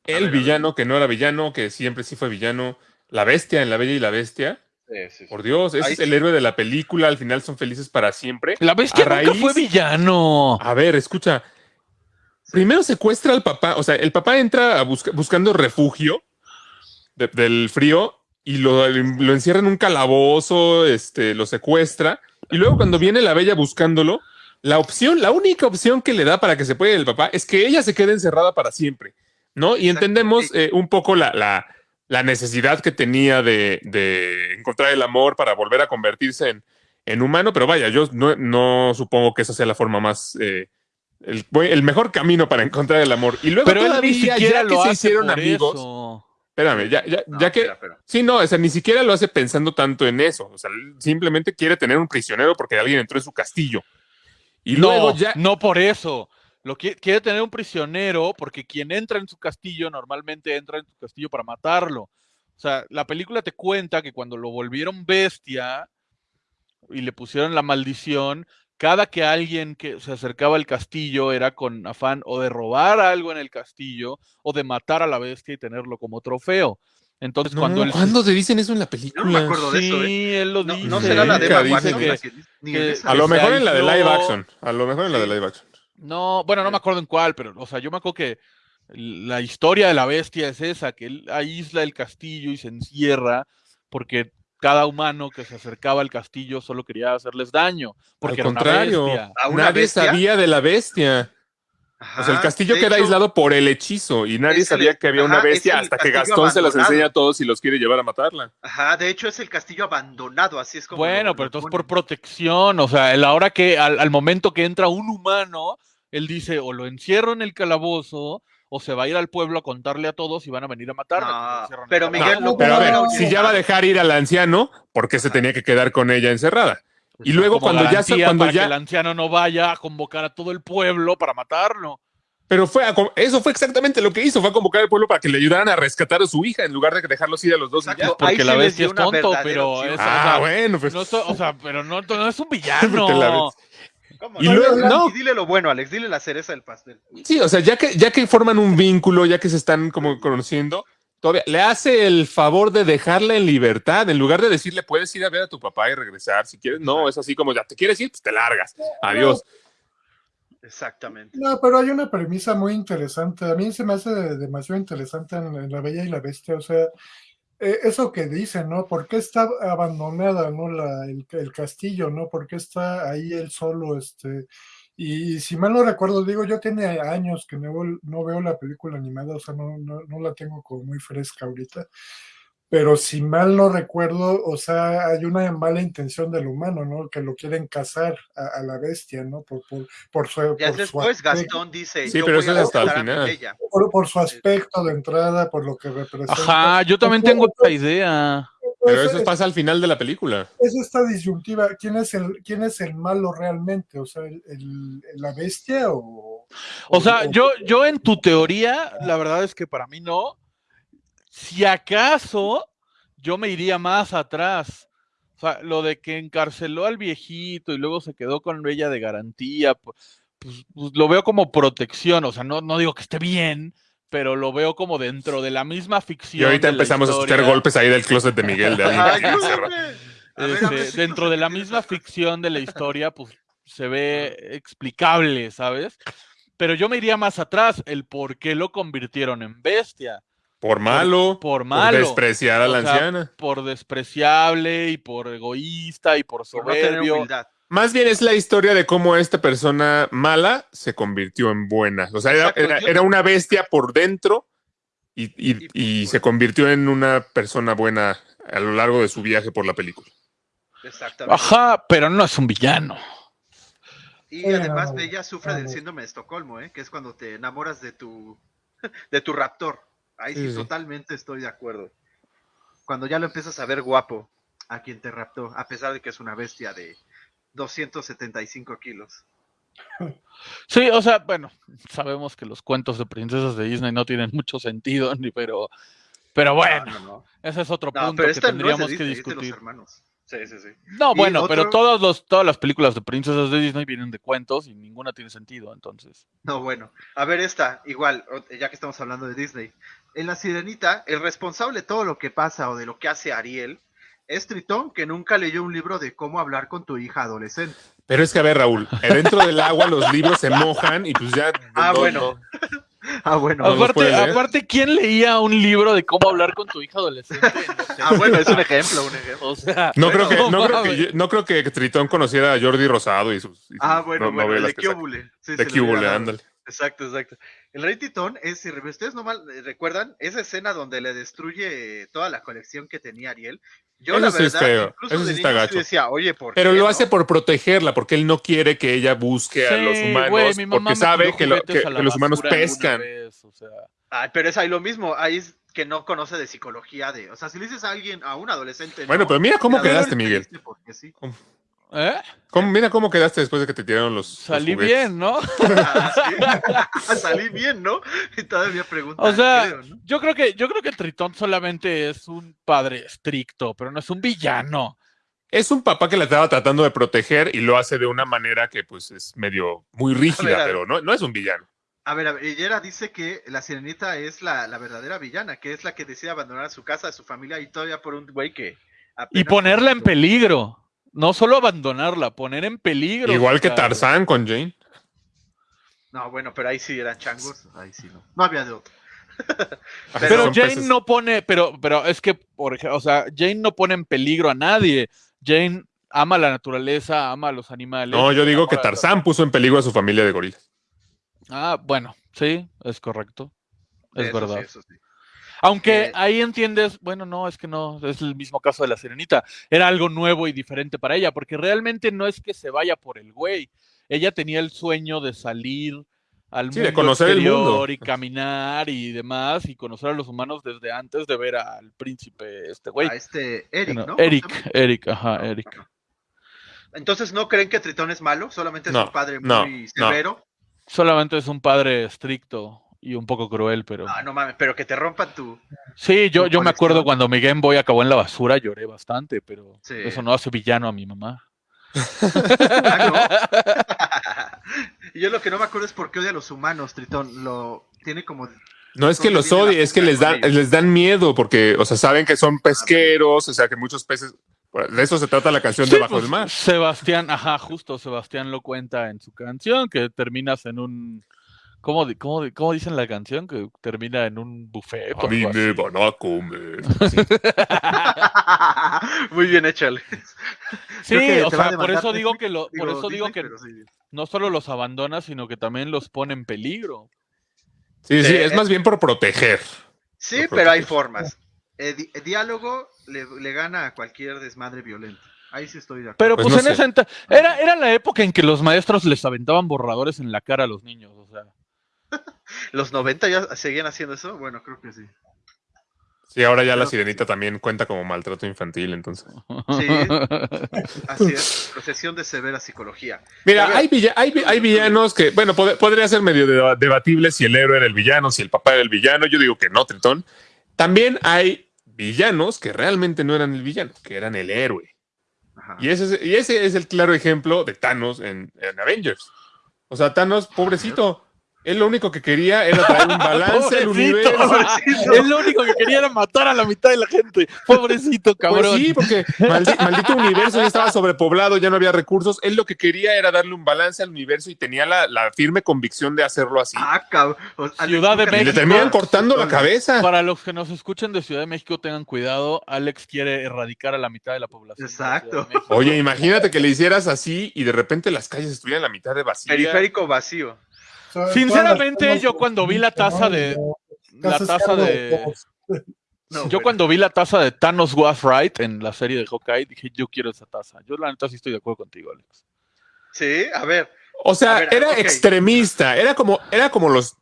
el ver, villano, que no era villano, que siempre sí fue villano. La bestia en La Bella y la Bestia. Sí, sí, sí. Por Dios, ese Ahí es el héroe de la película. Al final son felices para siempre. La bestia nunca raíz- fue villano. A ver, escucha. Primero secuestra al papá, o sea, el papá entra a busca- buscando refugio de- del frío y lo, lo encierra en un calabozo, este, lo secuestra. Y luego cuando viene la bella buscándolo, la opción, la única opción que le da para que se pueda ir el papá es que ella se quede encerrada para siempre, ¿no? Y entendemos eh, un poco la, la- la necesidad que tenía de, de encontrar el amor para volver a convertirse en, en humano, pero vaya, yo no, no supongo que esa sea la forma más... eh, el, el mejor camino para encontrar el amor. Y luego Pero él todavía, ni siquiera ya que lo se hicieron por amigos, eso. Espérame, ya, ya, No, ya que... espera, espera. Sí, no, o sea, ni siquiera lo hace pensando tanto en eso. O sea, simplemente quiere tener un prisionero porque alguien entró en su castillo. Y no, luego ya. no por eso. Lo qui- quiere tener un prisionero porque quien entra en su castillo normalmente entra en su castillo para matarlo. O sea, la película te cuenta que cuando lo volvieron bestia y le pusieron la maldición, cada que alguien que se acercaba al castillo era con afán o de robar algo en el castillo o de matar a la bestia y tenerlo como trofeo. Entonces, No, cuando él ¿Cuándo te dicen eso en la película? no me acuerdo de sí, eso, ¿eh? él lo No, dice. no será la de que- esa. A lo mejor en la de live action. A lo mejor en la de Sí. live action. No, bueno, no me acuerdo en cuál, pero, o sea, yo me acuerdo que la historia de la bestia es esa, que él aísla el castillo y se encierra porque cada humano que se acercaba al castillo solo quería hacerles daño, porque Al contrario, bestia. ¿A una nadie bestia? sabía de la bestia. O sea, el castillo queda hecho, aislado por el hechizo y nadie el- sabía que había una ajá, bestia hasta que Gastón se las enseña a todos y los quiere llevar a matarla. Ajá, de hecho es el castillo abandonado, así es como. Bueno, lo- pero lo entonces por protección, o sea, la hora que al, al momento que entra un humano, él dice o lo encierro en el calabozo o se va a ir al pueblo a contarle a todos y van a venir a matarme. El pero. Miguel no Pero a ver, si ya va a dejar ir al anciano, ¿por qué se tenía que quedar con ella encerrada? Y luego cuando ya se- cuando para ya- que el anciano no vaya a convocar a todo el pueblo para matarlo. Pero fue a eso fue exactamente lo que hizo, fue a convocar al pueblo para que le ayudaran a rescatar a su hija en lugar de dejarlos ir a los dos. y Exacto. Porque sí la bestia es tonto, pero es, Ah, o sea, bueno, pues no estoy- o sea, pero no, no es un villano. Ves. ¿Cómo Y no? luego- Y no. dile lo bueno, Alex, dile la cereza del pastel. sí, o sea, ya que ya que forman un vínculo, ya que se están como conociendo, todavía le hace el favor de dejarla en libertad en lugar de decirle puedes ir a ver a tu papá y regresar si quieres. No, es así como ya te quieres ir, pues te largas. Adiós. Exactamente. No, pero hay una premisa muy interesante. A mí se me hace demasiado interesante en, en La Bella y la Bestia. O sea, eh, eso que dicen, ¿no? ¿Por qué está abandonada, ¿no? La, el, castillo, ¿no? ¿Por qué está ahí él solo? Este, y, si mal no recuerdo, digo, yo tiene años que no, no veo la película animada, o sea, no, no, no la tengo como muy fresca ahorita. Pero si mal no recuerdo, o sea, hay una mala intención del humano, ¿no? Que lo quieren cazar a, a la bestia, ¿no? Por, por, por su, Ya por después aspecto, Gastón dice, Sí, yo pero voy eso es hasta el final. por, por su aspecto de entrada, por lo que representa. Ajá, yo también tengo esa idea. Pero Eso- eso pasa al final de la película. es esta disyuntiva. ¿Quién es el, quién es el malo realmente? O sea, el, el- la bestia o. O sea, yo, yo en tu teoría, la verdad es que para mí no. Si acaso, yo me iría más atrás. O sea, lo de que encarceló al viejito y luego se quedó con ella de garantía, pu- pues, pues, lo veo como protección. O sea, no, no digo que esté bien, pero lo veo como dentro de la misma ficción. Y ahorita de la empezamos a escuchar golpes ahí del closet de Miguel. De Este, dentro de la misma ficción de la historia, pues se ve explicable, ¿sabes? Pero yo me iría más atrás, el por qué lo convirtieron en bestia. Por malo, por malo. despreciar a la sea, anciana. Por despreciable y por egoísta y por por no tener soberbio. humildad. Más bien es la historia de cómo esta persona mala se convirtió en buena. O sea, era, una bestia por dentro y, y- Y- y se convirtió en una persona buena a lo largo de su viaje por la película. Exactamente. Ajá, pero no es un villano. Y además no, Bella sufre del síndrome de Estocolmo, ¿eh? que es cuando te enamoras de tu de tu raptor. Ahí sí, totalmente estoy de acuerdo. Cuando ya lo empiezas a ver guapo a quien te raptó, a pesar de que es una bestia de 275 kilos. Sí, o sea, bueno, sabemos que los cuentos de princesas de Disney no tienen mucho sentido, ni pero, pero bueno, No, no, no. ese es otro punto que tendríamos que Disney, los discutir. Sí, sí, sí. No, bueno, pero todos los, todas las películas de princesas de Disney vienen de cuentos y ninguna tiene sentido, entonces. No, bueno. A ver esta, igual, ya que estamos hablando de Disney. En La Sirenita, el responsable de todo lo que pasa o de lo que hace Ariel es Tritón, que nunca leyó un libro de cómo hablar con tu hija adolescente. Pero es que, a ver, Raúl, dentro del agua los libros se mojan y pues ya. Ah, no- bueno. no. Ah, bueno. Aparte, ¿quién leía un libro de cómo hablar con tu hija adolescente? Ah, bueno, es un ejemplo, un ejemplo. O sea, No creo que, no creo que, mames. no creo que Tritón conociera a Jordi Rosado y sus, y sus Ah, bueno, no- bueno, de. Cúbule. Sí, De Cúbule, ándale. Exacto, exacto. El Rey Titón es, si ustedes no mal eh, recuerdan, esa escena donde le destruye toda la colección que tenía Ariel. Yo, Eso la sí es verdad, feo, incluso eso de sí está gacho. decía, oye, ¿por Pero qué lo no? hace por protegerla, porque él no quiere que ella busque a los humanos, porque sabe que, lo- los humanos pescan. vez, o sea. Ay, pero es ahí lo mismo, ahí es que no conoce de psicología de, o sea, si le dices a alguien, a un adolescente, Bueno, no, pero mira cómo quedaste, Miguel. porque sí. ¿Eh? ¿Cómo- mira cómo quedaste después de que te tiraron los. Salí bien, ¿no? Ah. Salí bien, ¿no? Y todavía pregunta, O sea, creo, ¿no? yo creo que yo creo que Tritón solamente es un padre estricto, pero no es un villano. Es un papá que la estaba tratando de proteger y lo hace de una manera que, pues, es medio muy rígida, ver, pero no, no es un villano. A ver, a ver, Yera dice que la sirenita es la, la verdadera villana, que es la que decide abandonar a su casa, a su familia y todavía por un güey que... Y ponerla en peligro. No solo abandonarla, poner en peligro. Igual que. Tarzán con Jane. No, bueno, pero ahí sí eran changos, ahí sí no. No había de otro. Pero Jane peces. no pone, pero, pero es que, por ejemplo, o sea, Jane no pone en peligro a nadie. Jane ama la naturaleza, ama a los animales. No, yo digo que Tarzán puso en peligro a su familia de gorilas. Ah, bueno, sí, es correcto. Es Eso sí, verdad. eso sí. Aunque Eh, ahí entiendes, bueno, no, es que no, es el mismo caso de la sirenita. Era algo nuevo y diferente para ella, porque realmente no es que se vaya por el güey. Ella tenía el sueño de salir al Sí, de mundo conocer el exterior mundo. y caminar y demás y conocer a los humanos desde antes de ver al príncipe este güey. A este Eric, ¿no? ¿Cómo se Eric? Eric, ajá, Eric. Entonces, ¿no creen que Tritón es malo? Solamente es No, un padre no, muy no. severo. Solamente es un padre estricto y un poco cruel, pero... Ah, no mames, pero que te rompan tu... Sí, yo, tu yo me acuerdo cuando mi Game Boy acabó en la basura, lloré bastante, pero Sí. eso no hace villano a mi mamá. Ah, ¿no? y yo lo que no me acuerdo es por qué odia a los humanos, Tritón. Lo tiene como... No es que ¿Dónde los odie, es que les dan, les dan miedo porque, o sea, saben que son pesqueros, o sea, que muchos peces. De eso se trata la canción Sí, de Bajo pues, el Mar. Sebastián, ajá, justo Sebastián lo cuenta en su canción, que terminas en un. ¿Cómo, cómo, cómo dicen la canción? Que termina en un buffet. A mí me van a comer. Muy bien hecho, Alex. Sí, o sea, por eso digo que lo, por eso digo Disney, que sí. no solo los abandona, sino que también los pone en peligro. Sí, sí, Sí, es eh. más bien por proteger. Sí, pero hay formas. eh, di- eh, diálogo le, le gana a cualquier desmadre violento. Ahí sí estoy de acuerdo. Pero Pues pues, no en enta- era, era la época en que los maestros les aventaban borradores en la cara a los niños, o sea. ¿Los 90 ya seguían haciendo eso? Bueno, creo que sí. Sí, ahora ya la sirenita también cuenta como maltrato infantil, entonces. Sí. Así es, procesión de severa psicología. Mira, ver. hay, villa- hay, vi- hay villanos que, bueno, pod- podría ser medio deba- debatible si el héroe era el villano, si el papá era el villano. Yo digo que no, Tritón. También hay villanos que realmente no eran el villano, que eran el héroe. Ajá. Y ese es, y ese es el claro ejemplo de Thanos en, en Avengers. O sea, Thanos, pobrecito, él lo único que quería era traer un balance al universo. Pobrecito. Él lo único que quería era matar a la mitad de la gente. Pobrecito, cabrón. Pues sí, porque maldi- maldito universo ya estaba sobrepoblado, ya no había recursos. Él lo que quería era darle un balance al universo y tenía la, la firme convicción de hacerlo así. Ah, cabrón. Ciudad de Alex, y le México. terminan cortando la cabeza. Para los que nos escuchen de Ciudad de México, tengan cuidado. Alex quiere erradicar a la mitad de la población. Exacto. México. Oye, imagínate que le hicieras así y de repente las calles estuvieran la mitad de vacías. Periférico vacío. Sinceramente, yo cuando vi la taza de. La taza de. No, Yo cuando vi la taza de Thanos Was Right en la serie de Hawkeye, dije, yo quiero esa taza. Yo la neta sí estoy de acuerdo contigo, Alex. Sí, a ver. O sea, ver, era extremista, era como, era como los.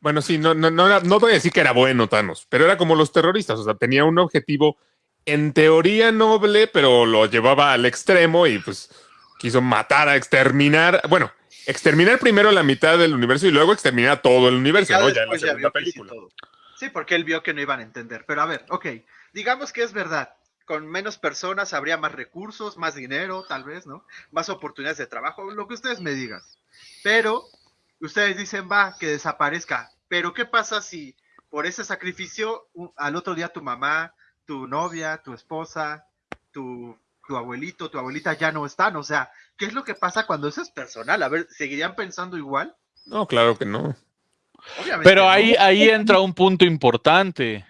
Bueno, sí, no, no, no, no voy a decir que era bueno Thanos, pero era como los terroristas. O sea, tenía un objetivo en teoría noble, pero lo llevaba al extremo y pues quiso matar, a exterminar. Bueno, exterminar primero la mitad del universo y luego exterminar todo el universo, Ya ¿no? Ya en la segunda película. Sí, porque él vio que no iban a entender. Pero a ver, ok. Digamos que es verdad. Con menos personas habría más recursos, más dinero, tal vez, ¿no? Más oportunidades de trabajo, lo que ustedes me digan. Pero ustedes dicen, va, que desaparezca. Pero ¿qué pasa si por ese sacrificio al otro día tu mamá, tu novia, tu esposa, tu, tu abuelito, tu abuelita ya no están? O sea, ¿qué es lo que pasa cuando eso es personal? A ver, ¿seguirían pensando igual? No, claro que no. Obviamente. Pero no. ahí, ahí entra un punto importante.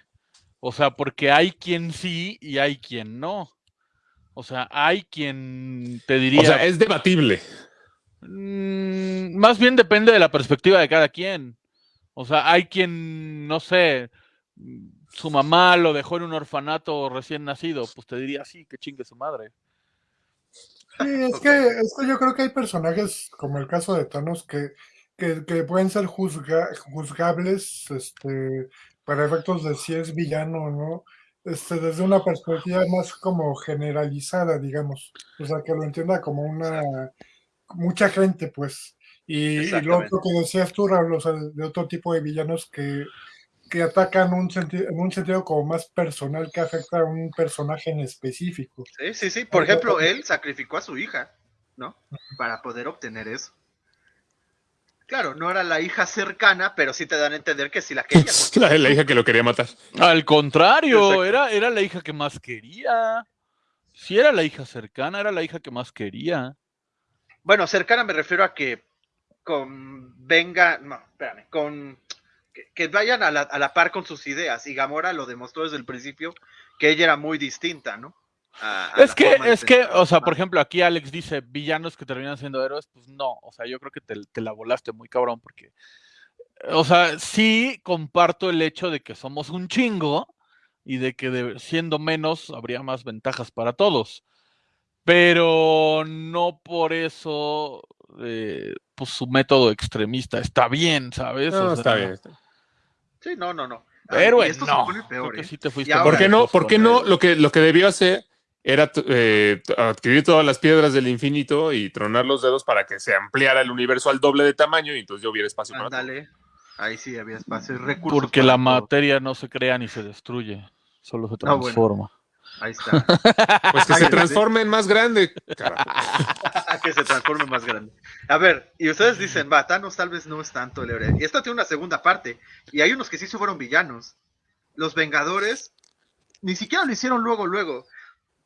O sea, porque hay quien sí y hay quien no. O sea, hay quien te diría. O sea, es debatible. Mm, más bien depende de la perspectiva de cada quien. O sea, hay quien, no sé, su mamá lo dejó en un orfanato recién nacido, pues te diría sí, que chingue su madre. Sí, es que, es que yo creo que hay personajes, como el caso de Thanos, que, que, que pueden ser juzga- juzgables este, para efectos de si es villano o no, este, desde una perspectiva más como generalizada, digamos. O sea, que lo entienda como una mucha gente, pues. Y, y lo otro que decías tú, Raúl, o sea, de otro tipo de villanos que, que atacan un en un sentido como más personal que afecta a un personaje en específico. Sí, sí, sí. Por ejemplo, él sacrificó a su hija, ¿no? Para poder obtener eso. Claro, no era la hija cercana, pero sí te dan a entender que sí la quería. La, la hija que lo quería matar. Al contrario, era, era la hija que más quería. Si era la hija cercana, era la hija que más quería. Bueno, cercana me refiero a que convenga, no, espérame, con que, que vayan a la, a la par con sus ideas. Y Gamora lo demostró desde el principio que ella era muy distinta, ¿no? A- a Es que, es que, pensar. o sea, por ejemplo, aquí Alex dice villanos que terminan siendo héroes, pues no, o sea, yo creo que te, te la volaste muy cabrón porque, o sea, sí comparto el hecho de que somos un chingo y de que de- siendo menos habría más ventajas para todos, pero no por eso, eh, pues su método extremista está bien, ¿sabes? No, O está sea, bien. está bien. Sí, no, no, no. Ah, Héroe, y esto se no. pone Creo peor, que ¿eh? sí te fuiste Y muy ahora- ¿Por qué no? lejos ¿Por qué con no? Lo que, lo que debió hacer era eh, adquirir todas las piedras del infinito y tronar los dedos para que se ampliara el universo al doble de tamaño y entonces ya hubiera espacio para todo. Ándale. Ahí sí había espacio y recursos. Porque para la todo. materia no se crea ni se destruye, solo se Ah, bueno. Ahí está. Pues que se transforme en más grande. carajo. que se transforme más grande. A ver, y ustedes dicen, va, Thanos tal vez no es tanto el héroe. Y esto tiene una segunda parte. Y hay unos que sí se fueron villanos. Los Vengadores ni siquiera lo hicieron luego, luego.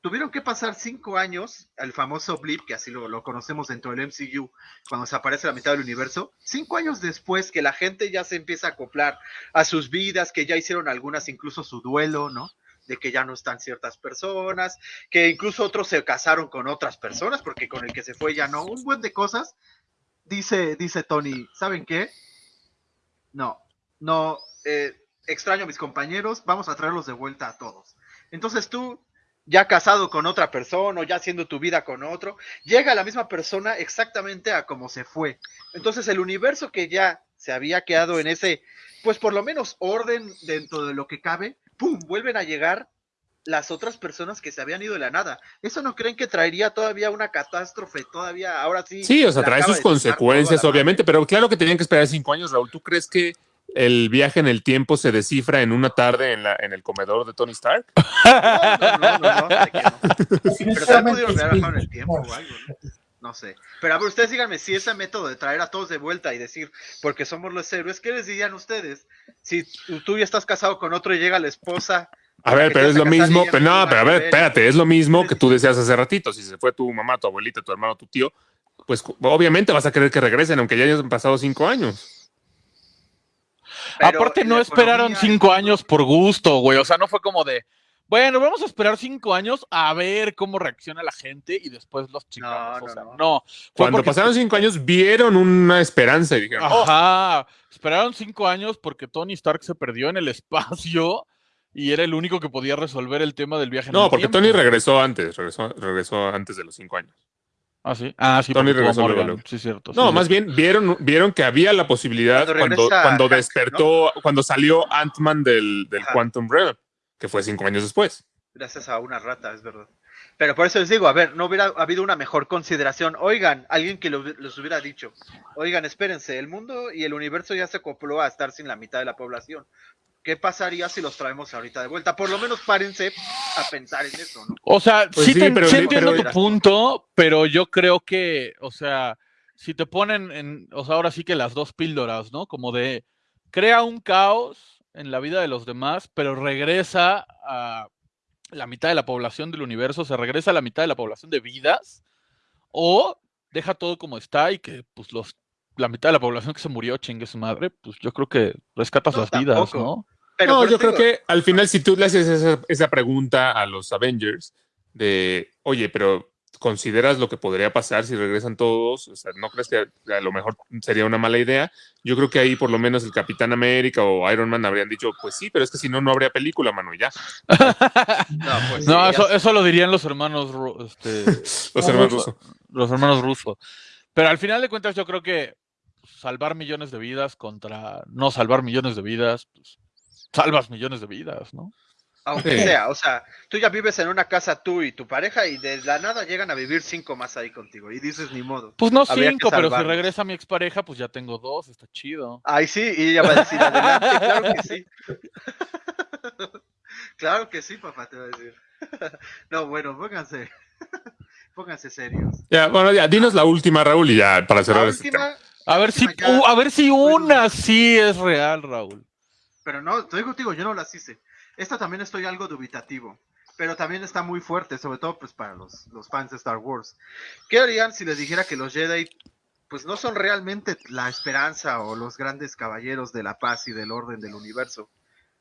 Tuvieron que pasar cinco años, el famoso blip, que así lo, lo conocemos dentro del MCU, cuando se aparece la mitad del universo, cinco años después que la gente ya se empieza a acoplar a sus vidas, que ya hicieron algunas incluso su duelo, ¿no? De que ya no están ciertas personas, que incluso otros se casaron con otras personas, porque con el que se fue ya no, un buen de cosas. Dice, dice Tony, ¿saben qué? No, no, eh, extraño a mis compañeros, vamos a traerlos de vuelta a todos. Entonces tú, ya casado con otra persona o ya haciendo tu vida con otro, llega la misma persona exactamente a como se fue. Entonces el universo que ya se había quedado en ese, pues por lo menos orden dentro de lo que cabe, ¡pum! Vuelven a llegar las otras personas que se habían ido de la nada. ¿Eso no creen que traería todavía una catástrofe? Todavía, ahora sí. Sí, o sea, trae sus consecuencias, obviamente, pero claro que tenían que esperar cinco años, Raúl. ¿Tú crees que el viaje en el tiempo se descifra en una tarde en, la, en el comedor de Tony Stark? No, no, no, no, no, sé que no. Pero en el tiempo o algo, ¿no? No sé. Pero a ver, ustedes díganme si ese método de traer a todos de vuelta y decir, porque somos los héroes, ¿qué les dirían ustedes? Si tú- ya estás casado con otro y llega la esposa. A ver, pero es lo mismo, pero no no, pero a ver, espérate, es lo mismo que tú decías hace ratito. Si se fue tu mamá, tu abuelita, tu hermano, tu tío, pues obviamente vas a querer que regresen, aunque ya hayan pasado cinco años. Pero Aparte, no esperaron cinco años por gusto, güey. O sea, no fue como de, bueno, vamos a esperar cinco años a ver cómo reacciona la gente y después los chingamos. No, o no, sea, no. Cuando porque- pasaron cinco años, vieron una esperanza y dijeron, oh, Ajá. Esperaron cinco años porque Tony Stark se perdió en el espacio y era el único que podía resolver el tema del viaje en no, el porque tiempo. Tony regresó antes, regresó, regresó antes de los cinco años. Ah, sí. Ah, sí, Tony regresó luego. Sí, cierto. No, sí, más cierto. bien vieron, vieron que había la posibilidad Cuando cuando, regresa cuando Hank, despertó, cuando salió Ant-Man del, del. Quantum Realm, que fue cinco años después. Gracias a una rata, es verdad. Pero por eso les digo, a ver, no hubiera habido una mejor consideración. Oigan, alguien que lo- les hubiera dicho, oigan, espérense, el mundo y el universo ya se acopló a estar sin la mitad de la población. ¿Qué pasaría si los traemos ahorita de vuelta? Por lo menos párense a pensar en eso, ¿no? O sea, Pues sí, sí, te- pero- sí pero- entiendo pero- tu punto, pero yo creo que, o sea, si te ponen en, o sea, ahora sí que las dos píldoras, ¿no? Como de crea un caos en la vida de los demás, pero regresa a la mitad de la población del universo, se regresa a la mitad de la población de vidas, o deja todo como está y que, pues, los la mitad de la población que se murió, chingue su madre, pues yo creo que rescatas No, las vidas, tampoco. ¿no? Pero no, por yo creo que al final, si tú le haces esa, esa pregunta a los Avengers de, oye, pero ¿consideras lo que podría pasar si regresan todos? O sea, ¿no crees que a lo mejor sería una mala idea? Yo creo que ahí por lo menos el Capitán América o Iron Man habrían dicho, pues sí, pero es que si no, no habría película, mano, y ya. No, pues No, sí, eso, ya- eso lo dirían los hermanos, este, Los hermanos rusos. los hermanos rusos. Pero al final de cuentas yo creo que salvar millones de vidas contra no salvar millones de vidas, pues salvas millones de vidas, ¿no? Aunque Sí. sea, o sea, tú ya vives en una casa tú y tu pareja y de la nada llegan a vivir cinco más ahí contigo y dices ni modo. Pues no cinco, pero si regresa mi expareja, pues ya tengo dos, está chido. Ay, sí, y ella va a decir adelante, claro que sí. claro que sí, papá, te va a decir. no, bueno, pónganse, pónganse serios. Ya, bueno, ya, dinos la última, Raúl, y ya para cerrar La este tema. A ver si, ya- uh, a ver si una sí es real, Raúl. pero no, te digo, contigo, yo no las hice. Esta también estoy algo dubitativo, pero también está muy fuerte, sobre todo pues para los, los fans de Star Wars. ¿Qué harían si les dijera que los Jedi pues no son realmente la esperanza o los grandes caballeros de la paz y del orden del universo?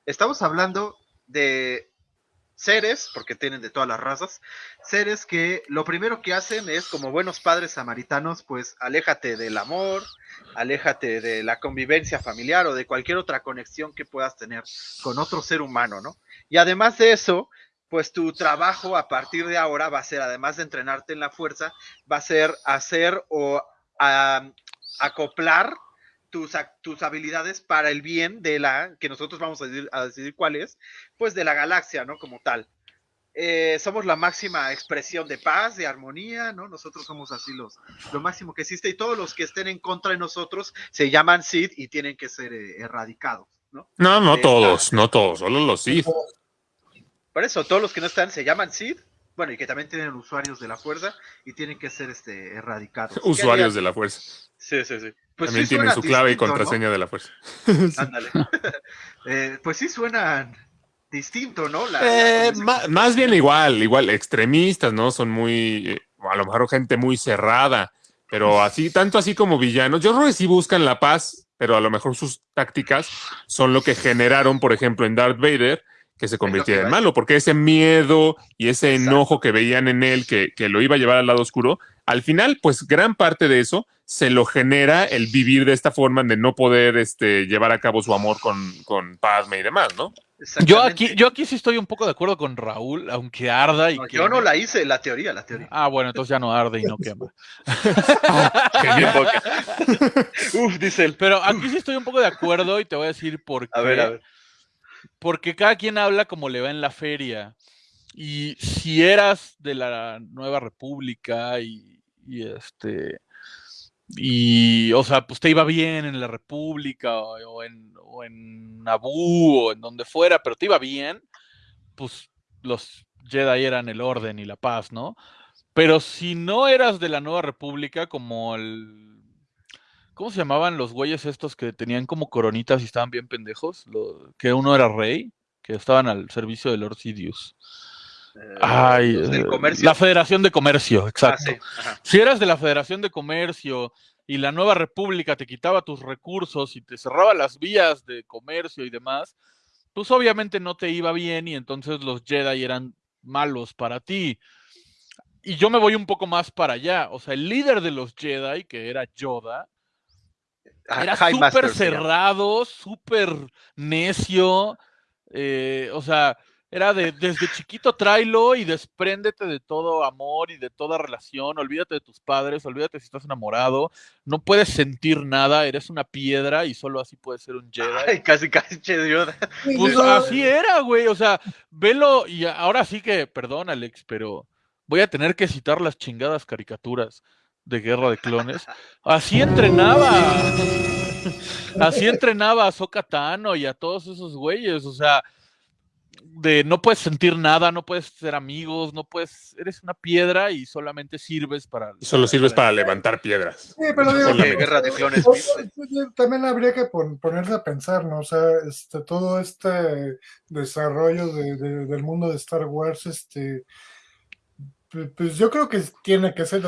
Estamos hablando de seres, porque tienen de todas las razas, seres que lo primero que hacen es, como buenos padres samaritanos, pues aléjate del amor, aléjate de la convivencia familiar o de cualquier otra conexión que puedas tener con otro ser humano, ¿no? Y además de eso, pues tu trabajo a partir de ahora va a ser, además de entrenarte en la fuerza, va a ser hacer o ah, acoplar tus, tus habilidades para el bien de la, que nosotros vamos a decidir, a decidir cuál es, pues de la galaxia, ¿no? Como tal. Eh, somos la máxima expresión de paz, de armonía, ¿no? Nosotros somos así los, lo máximo que existe y todos los que estén en contra de nosotros se llaman Sith y tienen que ser eh, erradicados, ¿no? No, no Eh, todos, no todos, solo los Sith. Por eso, todos los que no están se llaman Sith, bueno, y que también tienen usuarios de la fuerza y tienen que ser este, erradicados. ¿Qué Usuarios de la fuerza. Sí, sí, sí. Pues También sí tienen su clave y contraseña de la fuerza. Ándale. Eh, pues sí suenan distinto, ¿no? La- Eh, la- más bien igual, igual, extremistas, ¿no? Son muy, eh, a lo mejor gente muy cerrada, pero así, tanto así como villanos. Yo creo que sí buscan la paz, pero a lo mejor sus tácticas son lo que generaron, por ejemplo, en Darth Vader, que se convirtiera en a malo, porque ese miedo y ese Exacto. enojo que veían en él, que, que lo iba a llevar al lado oscuro, al final, pues gran parte de eso se lo genera el vivir de esta forma de no poder este, llevar a cabo su amor con, con Padme y demás, ¿no? Yo aquí, yo aquí sí estoy un poco de acuerdo con Raúl, aunque arda y No, que. yo no la hice, la teoría, la teoría. Ah, bueno, entonces ya no arde y no quema. Qué bien, porque- Uf, dice él. Pero aquí sí estoy un poco de acuerdo y te voy a decir por qué. A ver, a ver. Porque cada quien habla como le va en la feria. Y si eras de la Nueva República y, este. Y, o sea, pues te iba bien en la República o, en, o en o en donde fuera, pero te iba bien, pues los Jedi eran el orden y la paz, ¿no? Pero si no eras de la Nueva República, como el. ¿Cómo se llamaban los güeyes estos que tenían como coronitas y estaban bien pendejos? Lo- que uno era rey, que estaban al servicio de Lord Sidious. Eh, Ay, del eh, comercio. la Federación de Comercio, Ah, exacto. sí. Si eras de la Federación de Comercio y la Nueva República te quitaba tus recursos y te cerraba las vías de comercio y demás, pues obviamente no te iba bien y entonces los Jedi eran malos para ti. Y yo me voy un poco más para allá. O sea, el líder de los Jedi, que era Yoda, era High súper cerrado, súper necio. eh, o sea, era de desde chiquito tráelo y despréndete de todo amor y de toda relación. Olvídate de tus padres, olvídate si estás enamorado. No puedes sentir nada, eres una piedra y solo así puedes ser un Jedi. Ay, casi, casi, che. Pues así era, güey. O sea, velo y ahora sí que, perdón, Alex, pero voy a tener que citar las chingadas caricaturas de Guerra de Clones. Así entrenaba. Así entrenaba a Ahsoka Tano y a todos esos güeyes. O sea, de no puedes sentir nada, no puedes ser amigos, no puedes. Eres una piedra y solamente sirves para. Solo sirves para levantar piedras. Sí, pero digo, Solamente. que- Guerra de clones. o- o- también habría que pon- ponerse a pensar, ¿no? O sea, este, todo este desarrollo de- de- del mundo de Star Wars, este, pues yo creo que tiene que ser,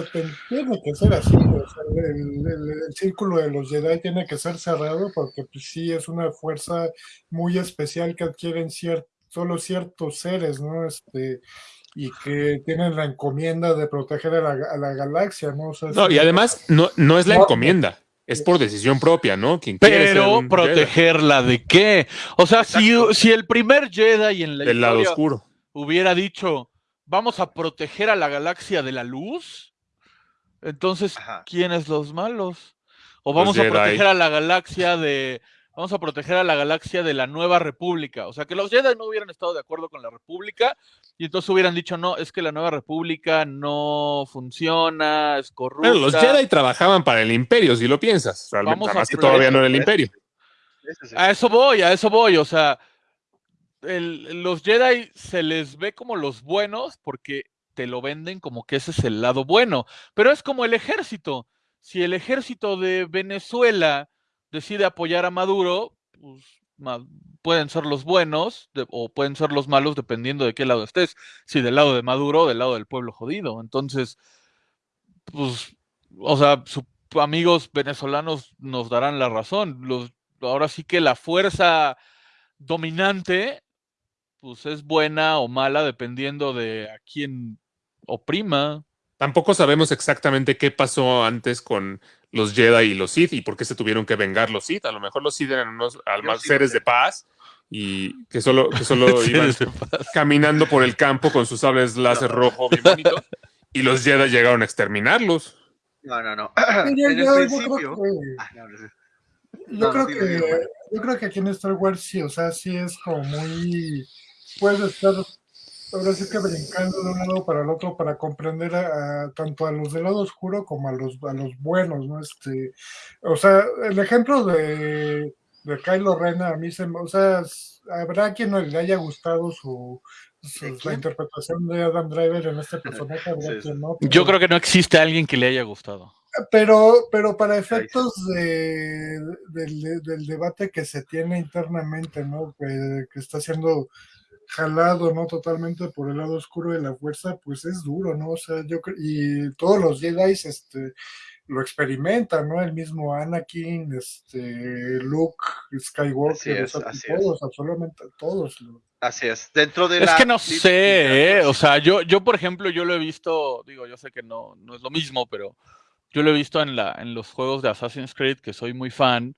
tiene que ser así, o sea, el, el- el círculo de los Jedi tiene que ser cerrado porque pues sí es una fuerza muy especial que adquieren cier- solo ciertos seres, ¿no? Este, y que tienen la encomienda de proteger a la, a la galaxia, ¿no? O sea, No, y además no, no es la No. encomienda, es por decisión propia, ¿no? Quien Pero Jedi protegerla de qué? O sea, si, Exacto. si el primer Jedi en la del lado historia oscuro. hubiera dicho, vamos a proteger a la galaxia de la luz, entonces, Ajá. ¿quiénes los malos? O vamos a Jedi. proteger a la galaxia de... Vamos a proteger a la galaxia de la Nueva República. O sea, que los Jedi no hubieran estado de acuerdo con la República y entonces hubieran dicho, no, es que la Nueva República no funciona, es corrupta. Bueno, los Jedi trabajaban para el imperio, si lo piensas. Realmente, Vamos a más que todavía no era el imperio. A eso voy, a eso voy. O sea, los Jedi se les ve como los buenos porque te lo venden como que ese es el lado bueno. Pero es como el ejército. Si el ejército de Venezuela decide apoyar a Maduro, pues pueden ser los buenos o pueden ser los malos dependiendo de qué lado estés. Si del lado de Maduro o del lado del pueblo jodido. Entonces, pues, o sea, sus amigos venezolanos nos darán la razón. Los, ahora sí que la fuerza dominante, pues es buena o mala dependiendo de a quién oprima. Tampoco sabemos exactamente qué pasó antes con los Jedi y los Sith y por qué se tuvieron que vengar los Sith. A lo mejor los Sith eran unos almas seres de paz y que solo, que solo iban caminando por el campo con sus sables láser rojo bien bonitos y los Jedi llegaron a exterminarlos. No, no, no. En el principio. no, no No, creo que yo creo que aquí en Star Wars sí, o sea, sí es como muy puedes estar ahora sí que brincando de un lado para el otro para comprender a, a- tanto a los del lado oscuro como a los a los buenos, ¿no? Este, o sea, el ejemplo de de Kylo Ren a mí se me, o sea, habrá quien no le haya gustado su, su- ¿De la interpretación de Adam Driver en este personaje, Sí, sí. no. Yo creo que no existe alguien que le haya gustado. pero, pero para efectos de, del, del debate que se tiene internamente, ¿no? Que, que está siendo jalado, ¿no? Totalmente por el lado oscuro de la fuerza, pues es duro, ¿no? O sea, yo y todos los Jedi, este, lo experimentan, ¿no? El mismo Anakin, este, Luke, Skywalker, Así es, o sea, así es. todos, absolutamente todos. lo- Así es. Dentro de Es la que no sé, ¿eh? o sea, yo, yo por ejemplo, yo lo he visto, digo, yo sé que no, no es lo mismo, pero yo lo he visto en, la, en los juegos de Assassin's Creed, que soy muy fan,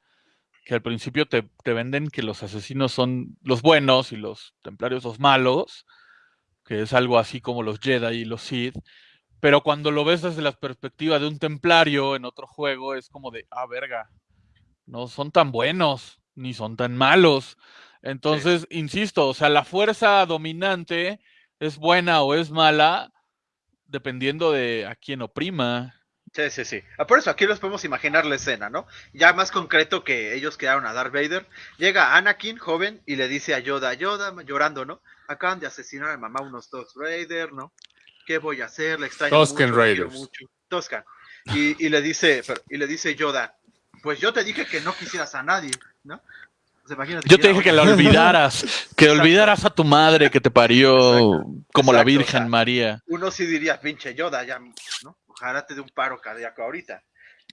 que al principio te, te venden que los asesinos son los buenos y los templarios los malos, que es algo así como los Jedi y los Sith, pero cuando lo ves desde la perspectiva de un templario en otro juego, es como de, ah, verga, no son tan buenos, ni son tan malos. Entonces, insisto, o sea, la fuerza dominante es buena o es mala dependiendo de a quién oprima. Sí, sí, sí. Ah, Por eso aquí los podemos imaginar la escena, ¿no? Ya más concreto que ellos crearon a Darth Vader. Llega Anakin, joven, y le dice a Yoda, Yoda, llorando, ¿no? Acaban de asesinar a mamá unos Tusken Raider, ¿no? ¿Qué voy a hacer? Le extraño Tusken mucho, Raiders. mucho. Tusken. Y, y le dice, pero- y le dice Yoda, pues yo te dije que no quisieras a nadie, ¿no? Pues imagínate Yo te dije que la olvidaras, que Exacto. olvidaras a tu madre que te parió Exacto. como la o Virgen sea, María. uno sí diría, pinche Yoda, ya, ¿no? Ojalá te un paro cardíaco ahorita.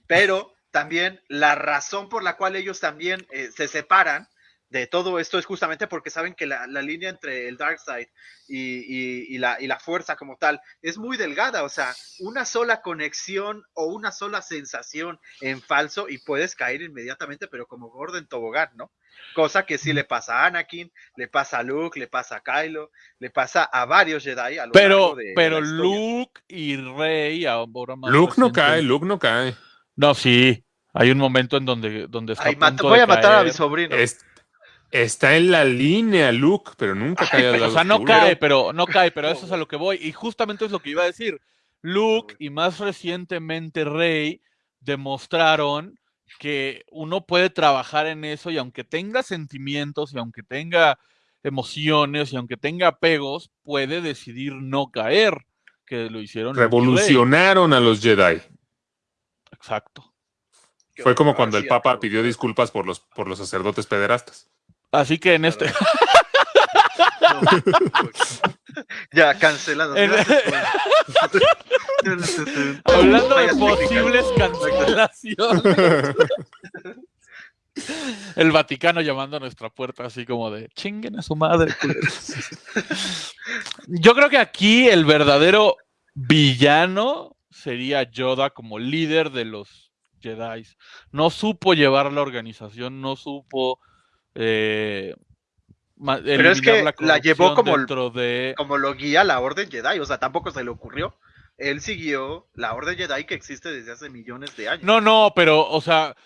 Pero también la razón por la cual ellos también eh, se separan de todo esto es justamente porque saben que la, la línea entre el Dark Side y, y- y la, y la fuerza como tal es muy delgada. O sea, una sola conexión o una sola sensación en falso y puedes caer inmediatamente, pero como gordo en tobogán, ¿no? Cosa que sí le pasa a Anakin, le pasa a Luke, le pasa a Kylo, le pasa a varios Jedi a lo Pero, largo de- de pero. Luke y Rey ahora más Luke no cae, Luke no cae. No, sí. Hay un momento en donde, donde está Ay, a mat- punto voy de a matar a mi sobrino. Es- está en la línea Luke, pero nunca cae al O lado sea, no oscuro. cae, pero no cae, pero eso es a lo que voy. Y justamente es lo que iba a decir. Luke y más recientemente Rey demostraron que uno puede trabajar en eso y aunque tenga sentimientos y aunque tenga emociones y aunque tenga apegos, puede decidir no caer, que lo hicieron. Revolucionaron a los Jedi. Exacto. Fue como cuando el Papa pidió disculpas por los, por los sacerdotes pederastas. Así que en este, ya, cancelado. En- hablando de posibles cancelaciones. El Vaticano llamando a nuestra puerta así como de chinguen a su madre. culeros". Yo creo que aquí el verdadero villano sería Yoda como líder de los Jedi. No supo llevar la organización, no supo eh, Pero es que la llevó como de Como lo guía la Orden Jedi, o sea, tampoco se le ocurrió. Él siguió la Orden Jedi que existe desde hace millones de años. No, no, pero, o sea,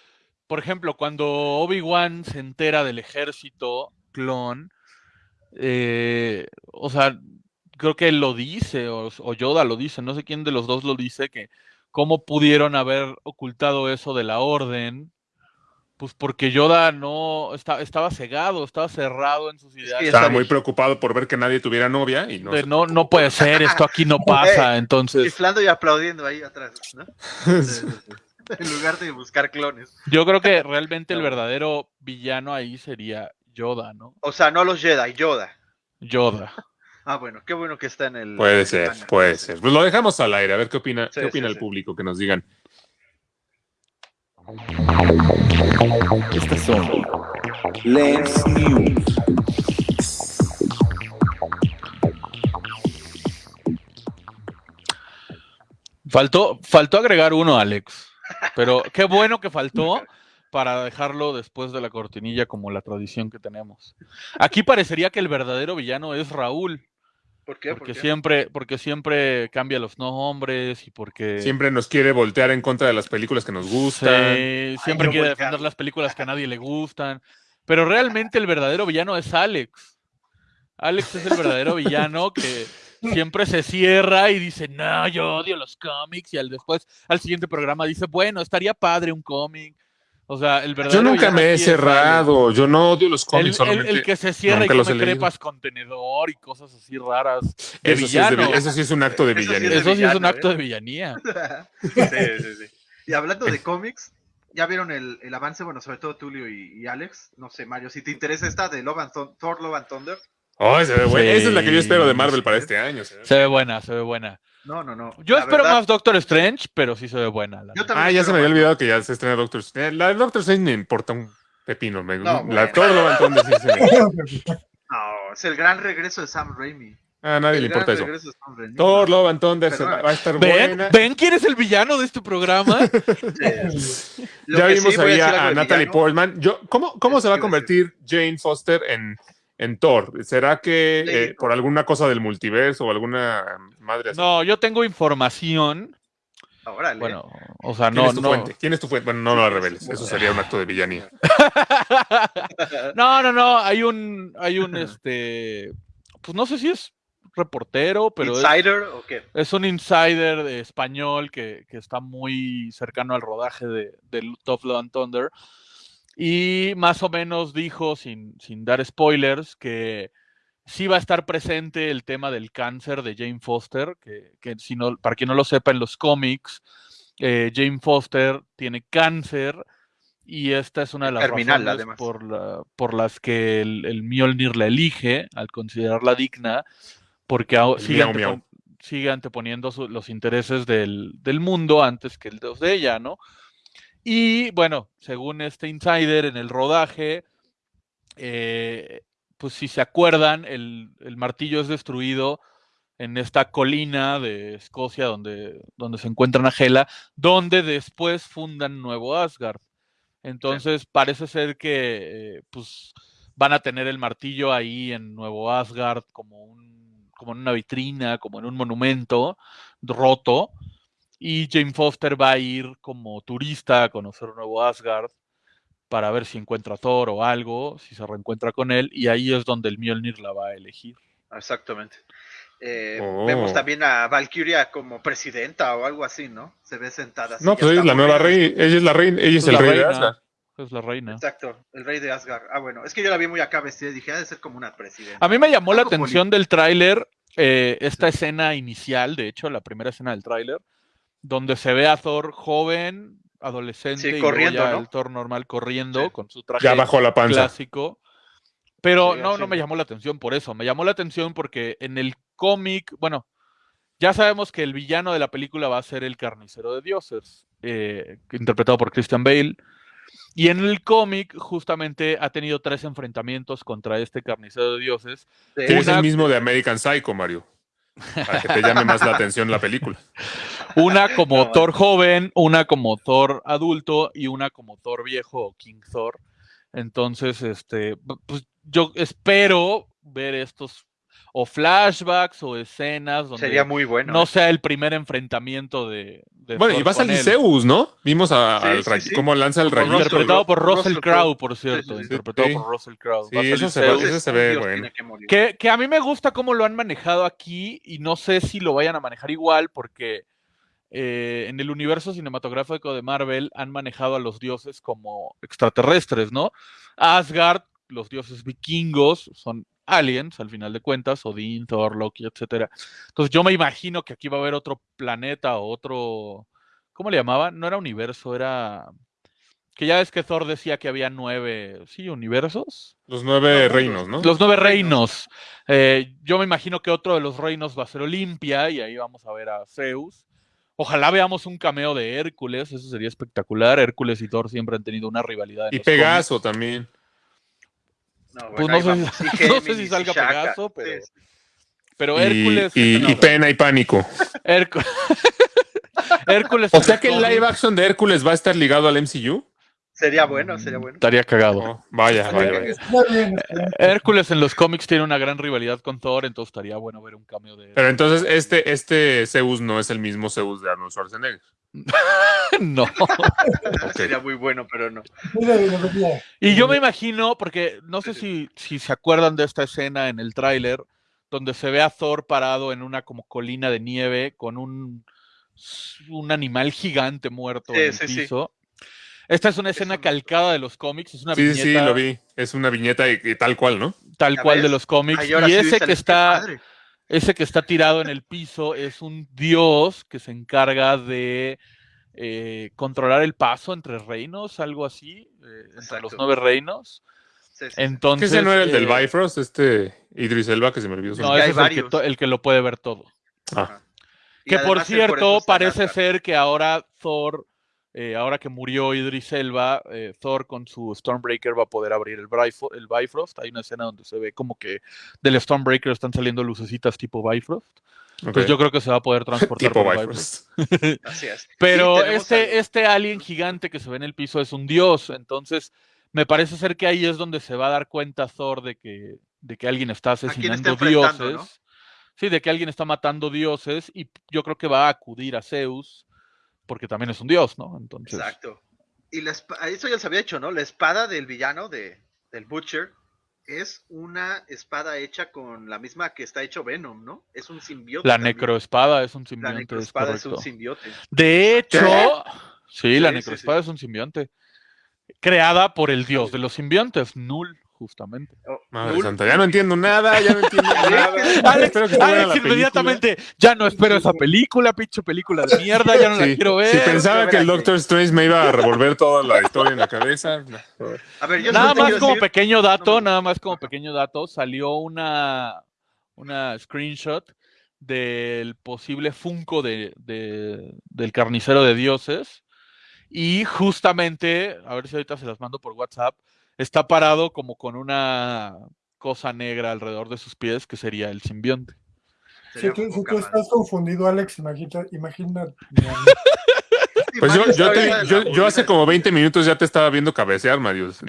por ejemplo, cuando Obi-Wan se entera del ejército clon, eh, o sea, creo que él lo dice, o, o Yoda lo dice, no sé quién de los dos lo dice, que cómo pudieron haber ocultado eso de la orden, pues porque Yoda no, está, estaba cegado, estaba cerrado en sus ideas. Estaba muy preocupado por ver que nadie tuviera novia y no. de se no, no puede ser, esto aquí no pasa, entonces Chiflando y aplaudiendo ahí atrás, ¿no? en lugar de buscar clones. yo creo que realmente el verdadero villano ahí sería Yoda, ¿no? O sea, no los Jedi, Yoda. Yoda. Ah, bueno, qué bueno que está en el. Puede en ser, el- puede ser. Pues lo dejamos al aire, a ver qué opina, Sí, qué opina sí, el sí. público, que nos digan. Estas son Lens News. Faltó, faltó agregar uno, Alex. Pero qué bueno que faltó para dejarlo después de la cortinilla como la tradición que tenemos. Aquí parecería que el verdadero villano es Raúl, ¿Por qué? ¿Por porque qué? siempre, porque siempre cambia los nombres y porque Siempre nos quiere voltear en contra de las películas que nos gustan. Sí, siempre quiere voltear. defender las películas que a nadie le gustan. Pero realmente el verdadero villano es Alex. Alex es el verdadero villano que siempre se cierra y dice, no, yo odio los cómics. Y al después, al siguiente programa dice, bueno, estaría padre un cómic. O sea, el verdadero Yo nunca me he cerrado, yo no odio los cómics, el- solamente. el que se cierra y los come crepas con tenedor y cosas así raras. De eso, sí es de villano. vi- eso sí es un acto de Eso sí es villanía. Eso sí es un acto ¿eh? de villanía. sí, sí, sí. Y hablando de cómics, ya vieron el, el avance, bueno, sobre todo Tulio y, y Alex. No sé, Mario, si te interesa esta de Love and Thor Love and Thunder. Oh, se ve buena. Sí, Esa es la que yo espero de Marvel para este año. se ve. Se ve buena, se ve buena. No, no, no. Yo La espero verdad, más Doctor Strange, pero sí se ve buena. la Yo neta. también Ah, ya se me había más. olvidado que ya se estrena Doctor Strange. La de Doctor Strange me importa un pepino. Me, No, la, bueno. todo lo se me- No, es el gran regreso de Sam Raimi. A nadie le El gran importa eso. regreso de Sam Raimi. Thor Love and Thunder se Perdona. va a estar ¿Ven? buena. ¿Ven quién es el villano de este programa? Sí. Ya vimos sí, ahí a, a Natalie villano. Portman. Yo, ¿cómo, ¿Cómo se va a convertir Jane Foster en, en Thor? ¿Será que eh, por alguna cosa del multiverso o alguna madre así? No, yo tengo información. Órale. Bueno, o sea, ¿Quién no, es tu no. fuente? ¿Quién es tu fuente? Bueno, no, no la reveles. Eso sería un acto de villanía. no, no, no. Hay un, hay un, este, pues no sé si es reportero, pero es, ¿Insider o qué? es un insider de español que, que está muy cercano al rodaje de, de Top Love and Thunder. Y más o menos dijo, sin, sin dar spoilers, que sí va a estar presente el tema del cáncer de Jane Foster, que, que si no, para quien no lo sepa, en los cómics, eh, Jane Foster tiene cáncer y esta es una de las Terminal, razones por, la- por las que el, el Mjolnir la elige, al considerarla digna, porque sigue, miau, miau. antepon- sigue anteponiendo su- los intereses del, del mundo antes que el de ella, ¿no? Y bueno, según este insider en el rodaje, eh, pues si se acuerdan, el, el martillo es destruido en esta colina de Escocia donde, donde se encuentra Nagela, donde después fundan Nuevo Asgard. Entonces parece ser que eh, pues van a tener el martillo ahí en Nuevo Asgard como un, como en una vitrina, como en un monumento roto. Y Jane Foster va a ir como turista a conocer Nuevo Asgard para ver si encuentra a Thor o algo, si se reencuentra con él, y ahí es donde el Mjolnir la va a elegir. Exactamente. Eh, Oh. Vemos también a Valkyria como presidenta o algo así, ¿no? Se ve sentada. así, No, pues ella es la nueva rey. Ella es la reina. Ella es Es el rey de. Asgard. Es la reina. Exacto, el rey de Asgard. Ah, bueno, es que yo la vi muy acá vestida y dije, ha de ser como una presidenta. A mí me llamó la atención del tráiler eh, esta escena inicial, de hecho, la primera escena del tráiler, donde se ve a Thor joven, adolescente, Sí, y luego corriendo, ya ¿no? el Thor normal corriendo Sí. con su traje Ya bajó la panza. clásico. Pero Sí, no, no me llamó la atención por eso. Me llamó la atención porque en el cómic, bueno, ya sabemos que el villano de la película va a ser el carnicero de dioses, eh, interpretado por Christian Bale. Y en el cómic, justamente ha tenido tres enfrentamientos contra este carnicero de dioses. Que es el mismo de American Psycho, Mario. Para que te llame más la atención la película. Una como No, Thor joven, una como Thor adulto y una como Thor viejo o King Thor. Entonces, este, pues yo espero ver estos o flashbacks o escenas donde Sería muy bueno. no ¿eh? sea el primer enfrentamiento de, de Bueno, y Thor va a con salir él. Zeus, ¿no? Vimos a, Sí, al sí, ra- sí. cómo lanza el. Russell Interpretado por Russell Russell Crowe. Por cierto. Sí, sí, sí. interpretado Sí. por Russell Crowe. Sí, eso se ve- Zeus. ese se Un ve dios bueno. tiene que morir. Que, que a mí me gusta cómo lo han manejado aquí y no sé si lo vayan a manejar igual porque eh, en el universo cinematográfico de Marvel han manejado a los dioses como extraterrestres, ¿no? Asgard, los dioses vikingos, son aliens al final de cuentas, Odín, Thor, Loki, etcétera. Entonces yo me imagino que aquí va a haber otro planeta o otro, ¿cómo le llamaban? No era universo, era que ya es que Thor decía que había nueve, sí, universos. Los nueve reinos, ¿no? Los nueve reinos. Eh, yo me imagino que otro de los reinos va a ser Olimpia y ahí vamos a ver a Zeus. Ojalá veamos un cameo de Hércules, eso sería espectacular. Hércules y Thor siempre han tenido una rivalidad. en Y los Pegaso también. No, Pues no sé si- no sé salga Shaka. Pegaso, pero- Sí. Pero Hércules. y- no, y pena y pánico. Hércu- Hércules. O sea que el live action de Hércules va a estar ligado al MCU. Sería bueno, sería bueno. Estaría cagado. Oh, vaya, vaya, vaya. Hércules en los cómics tiene una gran rivalidad con Thor, entonces estaría bueno ver un cameo de Pero entonces este, este Zeus no es el mismo Zeus de Arnold Schwarzenegger. no. Sería muy bueno, pero no. Y yo me imagino, porque no sé si, si se acuerdan de esta escena en el tráiler, donde se ve a Thor parado en una como colina de nieve con un, un animal gigante muerto Sí, en el sí, sí. piso. Esta es una escena un- calcada de los cómics, es una Sí, viñeta sí, lo vi. Es una viñeta y, y tal cual, ¿no? tal ¿Ya cual de los cómics. Ay, y sí ese que está, padre. Ese que está tirado en el piso es un dios que se encarga de eh, controlar el paso entre reinos, algo así, eh, entre los nueve reinos. Sí, sí, Entonces, ese no era el del eh, Bifrost, este, Idris Elba, que se me olvidó su No, ese es el que, el que lo puede ver todo. Ah, Que por cierto, parece ser que ahora Thor, eh, ahora que murió Idris Elba, eh, Thor con su Stormbreaker va a poder abrir el, Bifo- el Bifrost. Hay una escena donde se ve como que del Stormbreaker están saliendo lucecitas tipo Bifrost. ok. Pues yo creo que se va a poder transportar tipo por el Bifrost. Bifrost. Así es. Pero Sí, este, al- este alien gigante que se ve en el piso es un dios, entonces me parece ser que ahí es donde se va a dar cuenta Thor de que, de que alguien está asesinando dioses. ¿no? Sí, de que alguien está matando dioses y yo creo que va a acudir a Zeus porque también es un dios, ¿no? Entonces, Exacto. Y la eso ya se había hecho, ¿no? La espada del villano de, del Butcher es una espada hecha con la misma que está hecho Venom, ¿no? Es un simbiote. la también. necroespada es un La simbionte, es necroespada es un simbiote. De hecho, sí, la Sí, sí, necroespada es un simbionte. Creada por el dios de los simbiontes, Null, justamente. Oh, Madre santa, ya no entiendo nada, ya no entiendo nada. Alex, Espero que esté buena Alex la película. inmediatamente, ya no espero esa película, pinche película de mierda, ya no la quiero ver. Si pensaba que el Doctor Strange me iba a revolver toda la historia en la cabeza. no. A ver, yo Nada más como decir- pequeño dato, no. nada más como pequeño dato, salió una, una screenshot del posible Funko de, de- del carnicero de dioses. Y justamente, a ver si ahorita se las mando por WhatsApp, está parado como con una cosa negra alrededor de sus pies, que sería el simbionte. Si tú, si estás confundido, Alex, imagina, imagina Pues yo, yo, te- yo, hace como 20 minutos ya te estaba viendo cabecear, Mario.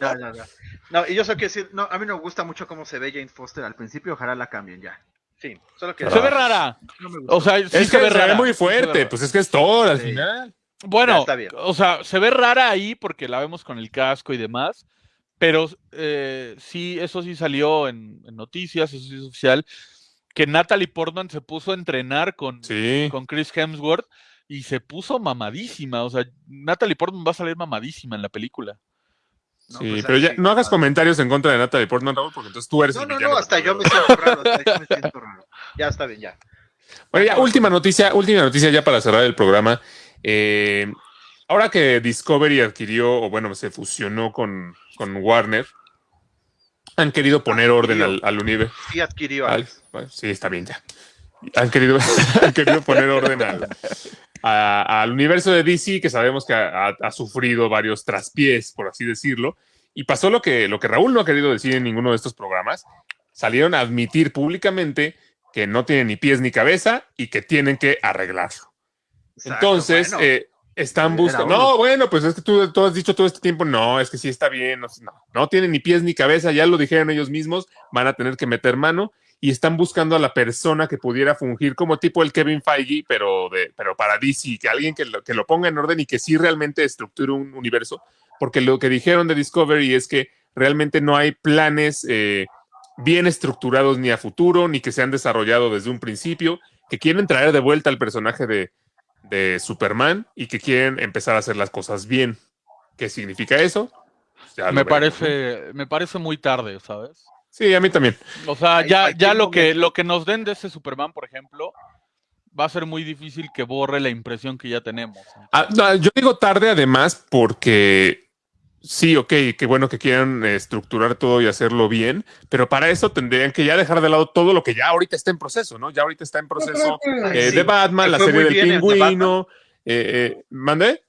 Ya, ya, ya. No, y yo solo quiero decir, no, a mí no me gusta mucho cómo se ve Jane Foster al principio, ojalá la cambien ya. Sí, solo que Se ve rara. no me gustó. O sea, sí es se que ve se rara. ve muy sí se ve fuerte, pues es que es al Sí. final. Bueno, está bien. o sea, se ve rara ahí porque la vemos con el casco y demás, pero eh, sí, eso sí salió en, en noticias, eso sí es oficial, que Natalie Portman se puso a entrenar con, Sí. con Chris Hemsworth y se puso mamadísima, o sea, Natalie Portman va a salir mamadísima en la película. No, sí, pues, pero ya no hagas comentarios en contra de Natalie Portman, Raúl, porque entonces tú eres No, el no, villano no, hasta yo me siento raro, hasta yo me siento raro. Ya está bien, ya. Bueno, ya, última noticia, última noticia ya para cerrar el programa. Eh, ahora que Discovery adquirió, o bueno, se fusionó con, con Warner, han querido poner orden al, al universo. Sí adquirió Al- bueno, sí, está bien ya. Han querido, han querido poner orden al, a- al universo de DC, que sabemos que ha, ha- ha sufrido varios traspiés, por así decirlo. Y pasó lo que, lo que Raúl no ha querido decir en ninguno de estos programas. Salieron a admitir públicamente que no tienen ni pies ni cabeza y que tienen que arreglarlo. Exacto, Entonces, bueno. eh, están buscando. No, bueno, pues es que tú, tú has dicho todo este tiempo, no, es que sí está bien, no, no, tienen ni pies ni cabeza, ya lo dijeron ellos mismos, van a tener que meter mano y están buscando a la persona que pudiera fungir como tipo el Kevin Feige, pero, de, pero para DC, que alguien que lo, que lo ponga en orden y que sí realmente estructure un universo, porque lo que dijeron de Discovery es que realmente no hay planes eh, bien estructurados ni a futuro, ni que se han desarrollado desde un principio, que quieren traer de vuelta al personaje de, de Superman y que quieren empezar a hacer las cosas bien. ¿Qué significa eso? Ya lo Me parece, me parece muy tarde, ¿sabes? Sí, a mí también. O sea, ya, ya lo que, lo que nos den de ese Superman, por ejemplo, va a ser muy difícil que borre la impresión que ya tenemos. Ah, no, yo digo tarde además porque sí, ok, qué bueno que quieran estructurar todo y hacerlo bien, pero para eso tendrían que ya dejar de lado todo lo que ya ahorita está en proceso, ¿no? Ya ahorita está en proceso eh, sí. de Batman, la serie del pingüino. Eh, eh, ¿Mandé?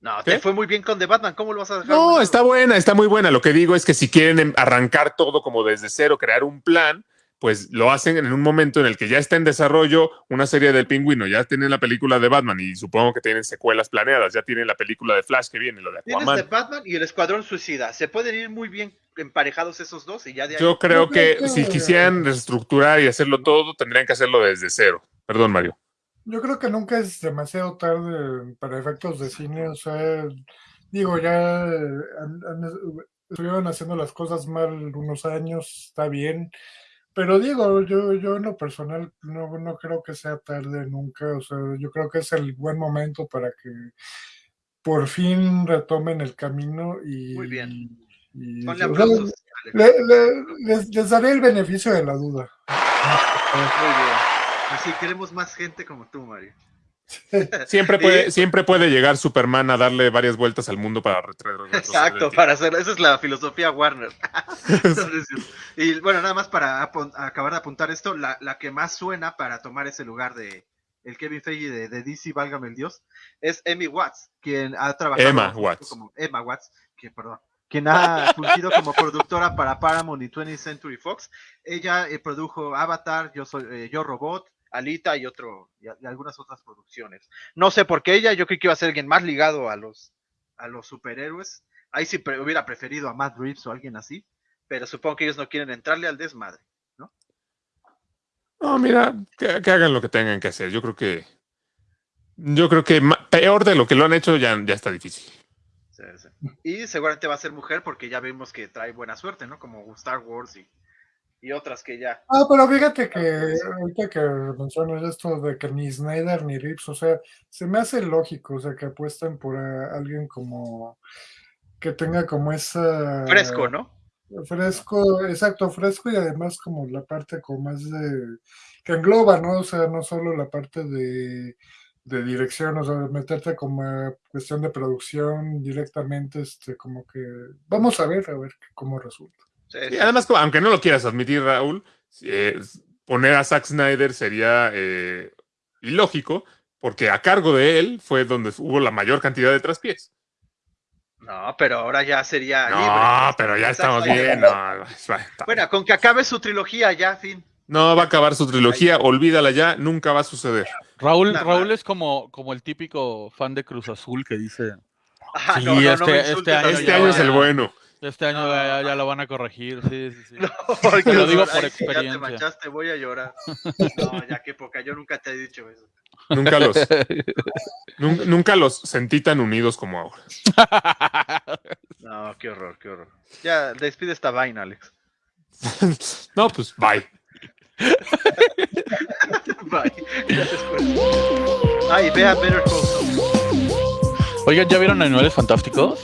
No, ¿Qué? te fue muy bien con The Batman, ¿cómo lo vas a dejar? No, está buena, está muy buena. Lo que digo es que si quieren arrancar todo como desde cero, crear un plan, pues lo hacen en un momento en el que ya está en desarrollo una serie del pingüino, ya tienen la película de Batman y supongo que tienen secuelas planeadas, ya tienen la película de Flash que viene, lo de Tienes Aquaman. The Batman y el Escuadrón Suicida. Se pueden ir muy bien emparejados esos dos y ya de ahí. Yo creo que si quisieran reestructurar y hacerlo todo, tendrían que hacerlo desde cero. Perdón, Mario. Yo creo que nunca es demasiado tarde para efectos de cine, o sea, digo, ya eh, han- han- estuvieron haciendo las cosas mal unos años, está bien, pero digo, yo, yo en lo personal no, no creo que sea tarde nunca, o sea, yo creo que es el buen momento para que por fin retomen el camino y... Muy bien. y- Ponle o sea, aplausos. Alex. le- le- les, les daré el beneficio de la duda. Muy bien. Pues sí, queremos más gente como tú, Mario. Siempre puede, siempre puede llegar Superman a darle varias vueltas al mundo para retroceder. Exacto, para hacer, esa es la filosofía Warner. Entonces, y bueno, nada más para acabar de apuntar esto, la, la que más suena para tomar ese lugar de el Kevin Feige de, de DC, válgame el Dios, es Emmy Watts, quien ha trabajado Emma como- Watts. como Emma Watts, que perdón, quien ha fungido como productora para Paramount y 20th Century Fox. Ella eh, produjo Avatar, Yo soy eh, Yo Robot, Alita y otro y, y algunas otras producciones. No sé por qué ella, yo creo que iba a ser alguien más ligado a los a los superhéroes. Ahí sí pre- hubiera preferido a Matt Reeves o alguien así, pero supongo que ellos no quieren entrarle al desmadre. No, mira, que, que hagan lo que tengan que hacer. Yo creo que. Yo creo que peor de lo que lo han hecho ya, ya está difícil. Sí, sí. Y seguramente va a ser mujer porque ya vimos que trae buena suerte, ¿no? Como Star Wars y, y otras que ya. Ah, pero fíjate que ahorita que mencionas esto de que ni Snyder ni Rips, o sea, se me hace lógico, o sea, que apuesten por alguien como que tenga como esa Fresco, ¿no? fresco, exacto, fresco y además como la parte como más de que engloba, ¿no? O sea, no solo la parte de, de dirección, o sea, meterte como a cuestión de producción directamente, este, como que vamos a ver, a ver cómo resulta. Sí, Y además, aunque no lo quieras admitir, Raúl, eh, poner a Zack Snyder sería eh, ilógico, porque a cargo de él fue donde hubo la mayor cantidad de traspiés. No, pero ahora ya sería No, libre. pero ya estamos bien. No, Bueno, con que acabe su trilogía ya, fin. no va a acabar su trilogía, olvídala ya, nunca va a suceder. Raúl, Nada Raúl es como, como el típico fan de Cruz Azul que dice, Ajá, Sí, no, no, no este- este insultes. Este año es el bueno. Este año No. ya, ya lo van a corregir, sí, sí, sí. No, porque Te lo digo por experiencia. Ya te manchaste, voy a llorar. No, ya qué poca, yo nunca te he dicho eso. Nunca los, nun- nunca los sentí tan unidos como ahora. No, qué horror, qué horror. Ya, despide esta vaina, Alex. No, pues bye. Bye. Gracias por- Ay, vea Better Call Saul. Oigan, ¿ya vieron Animales Fantásticos?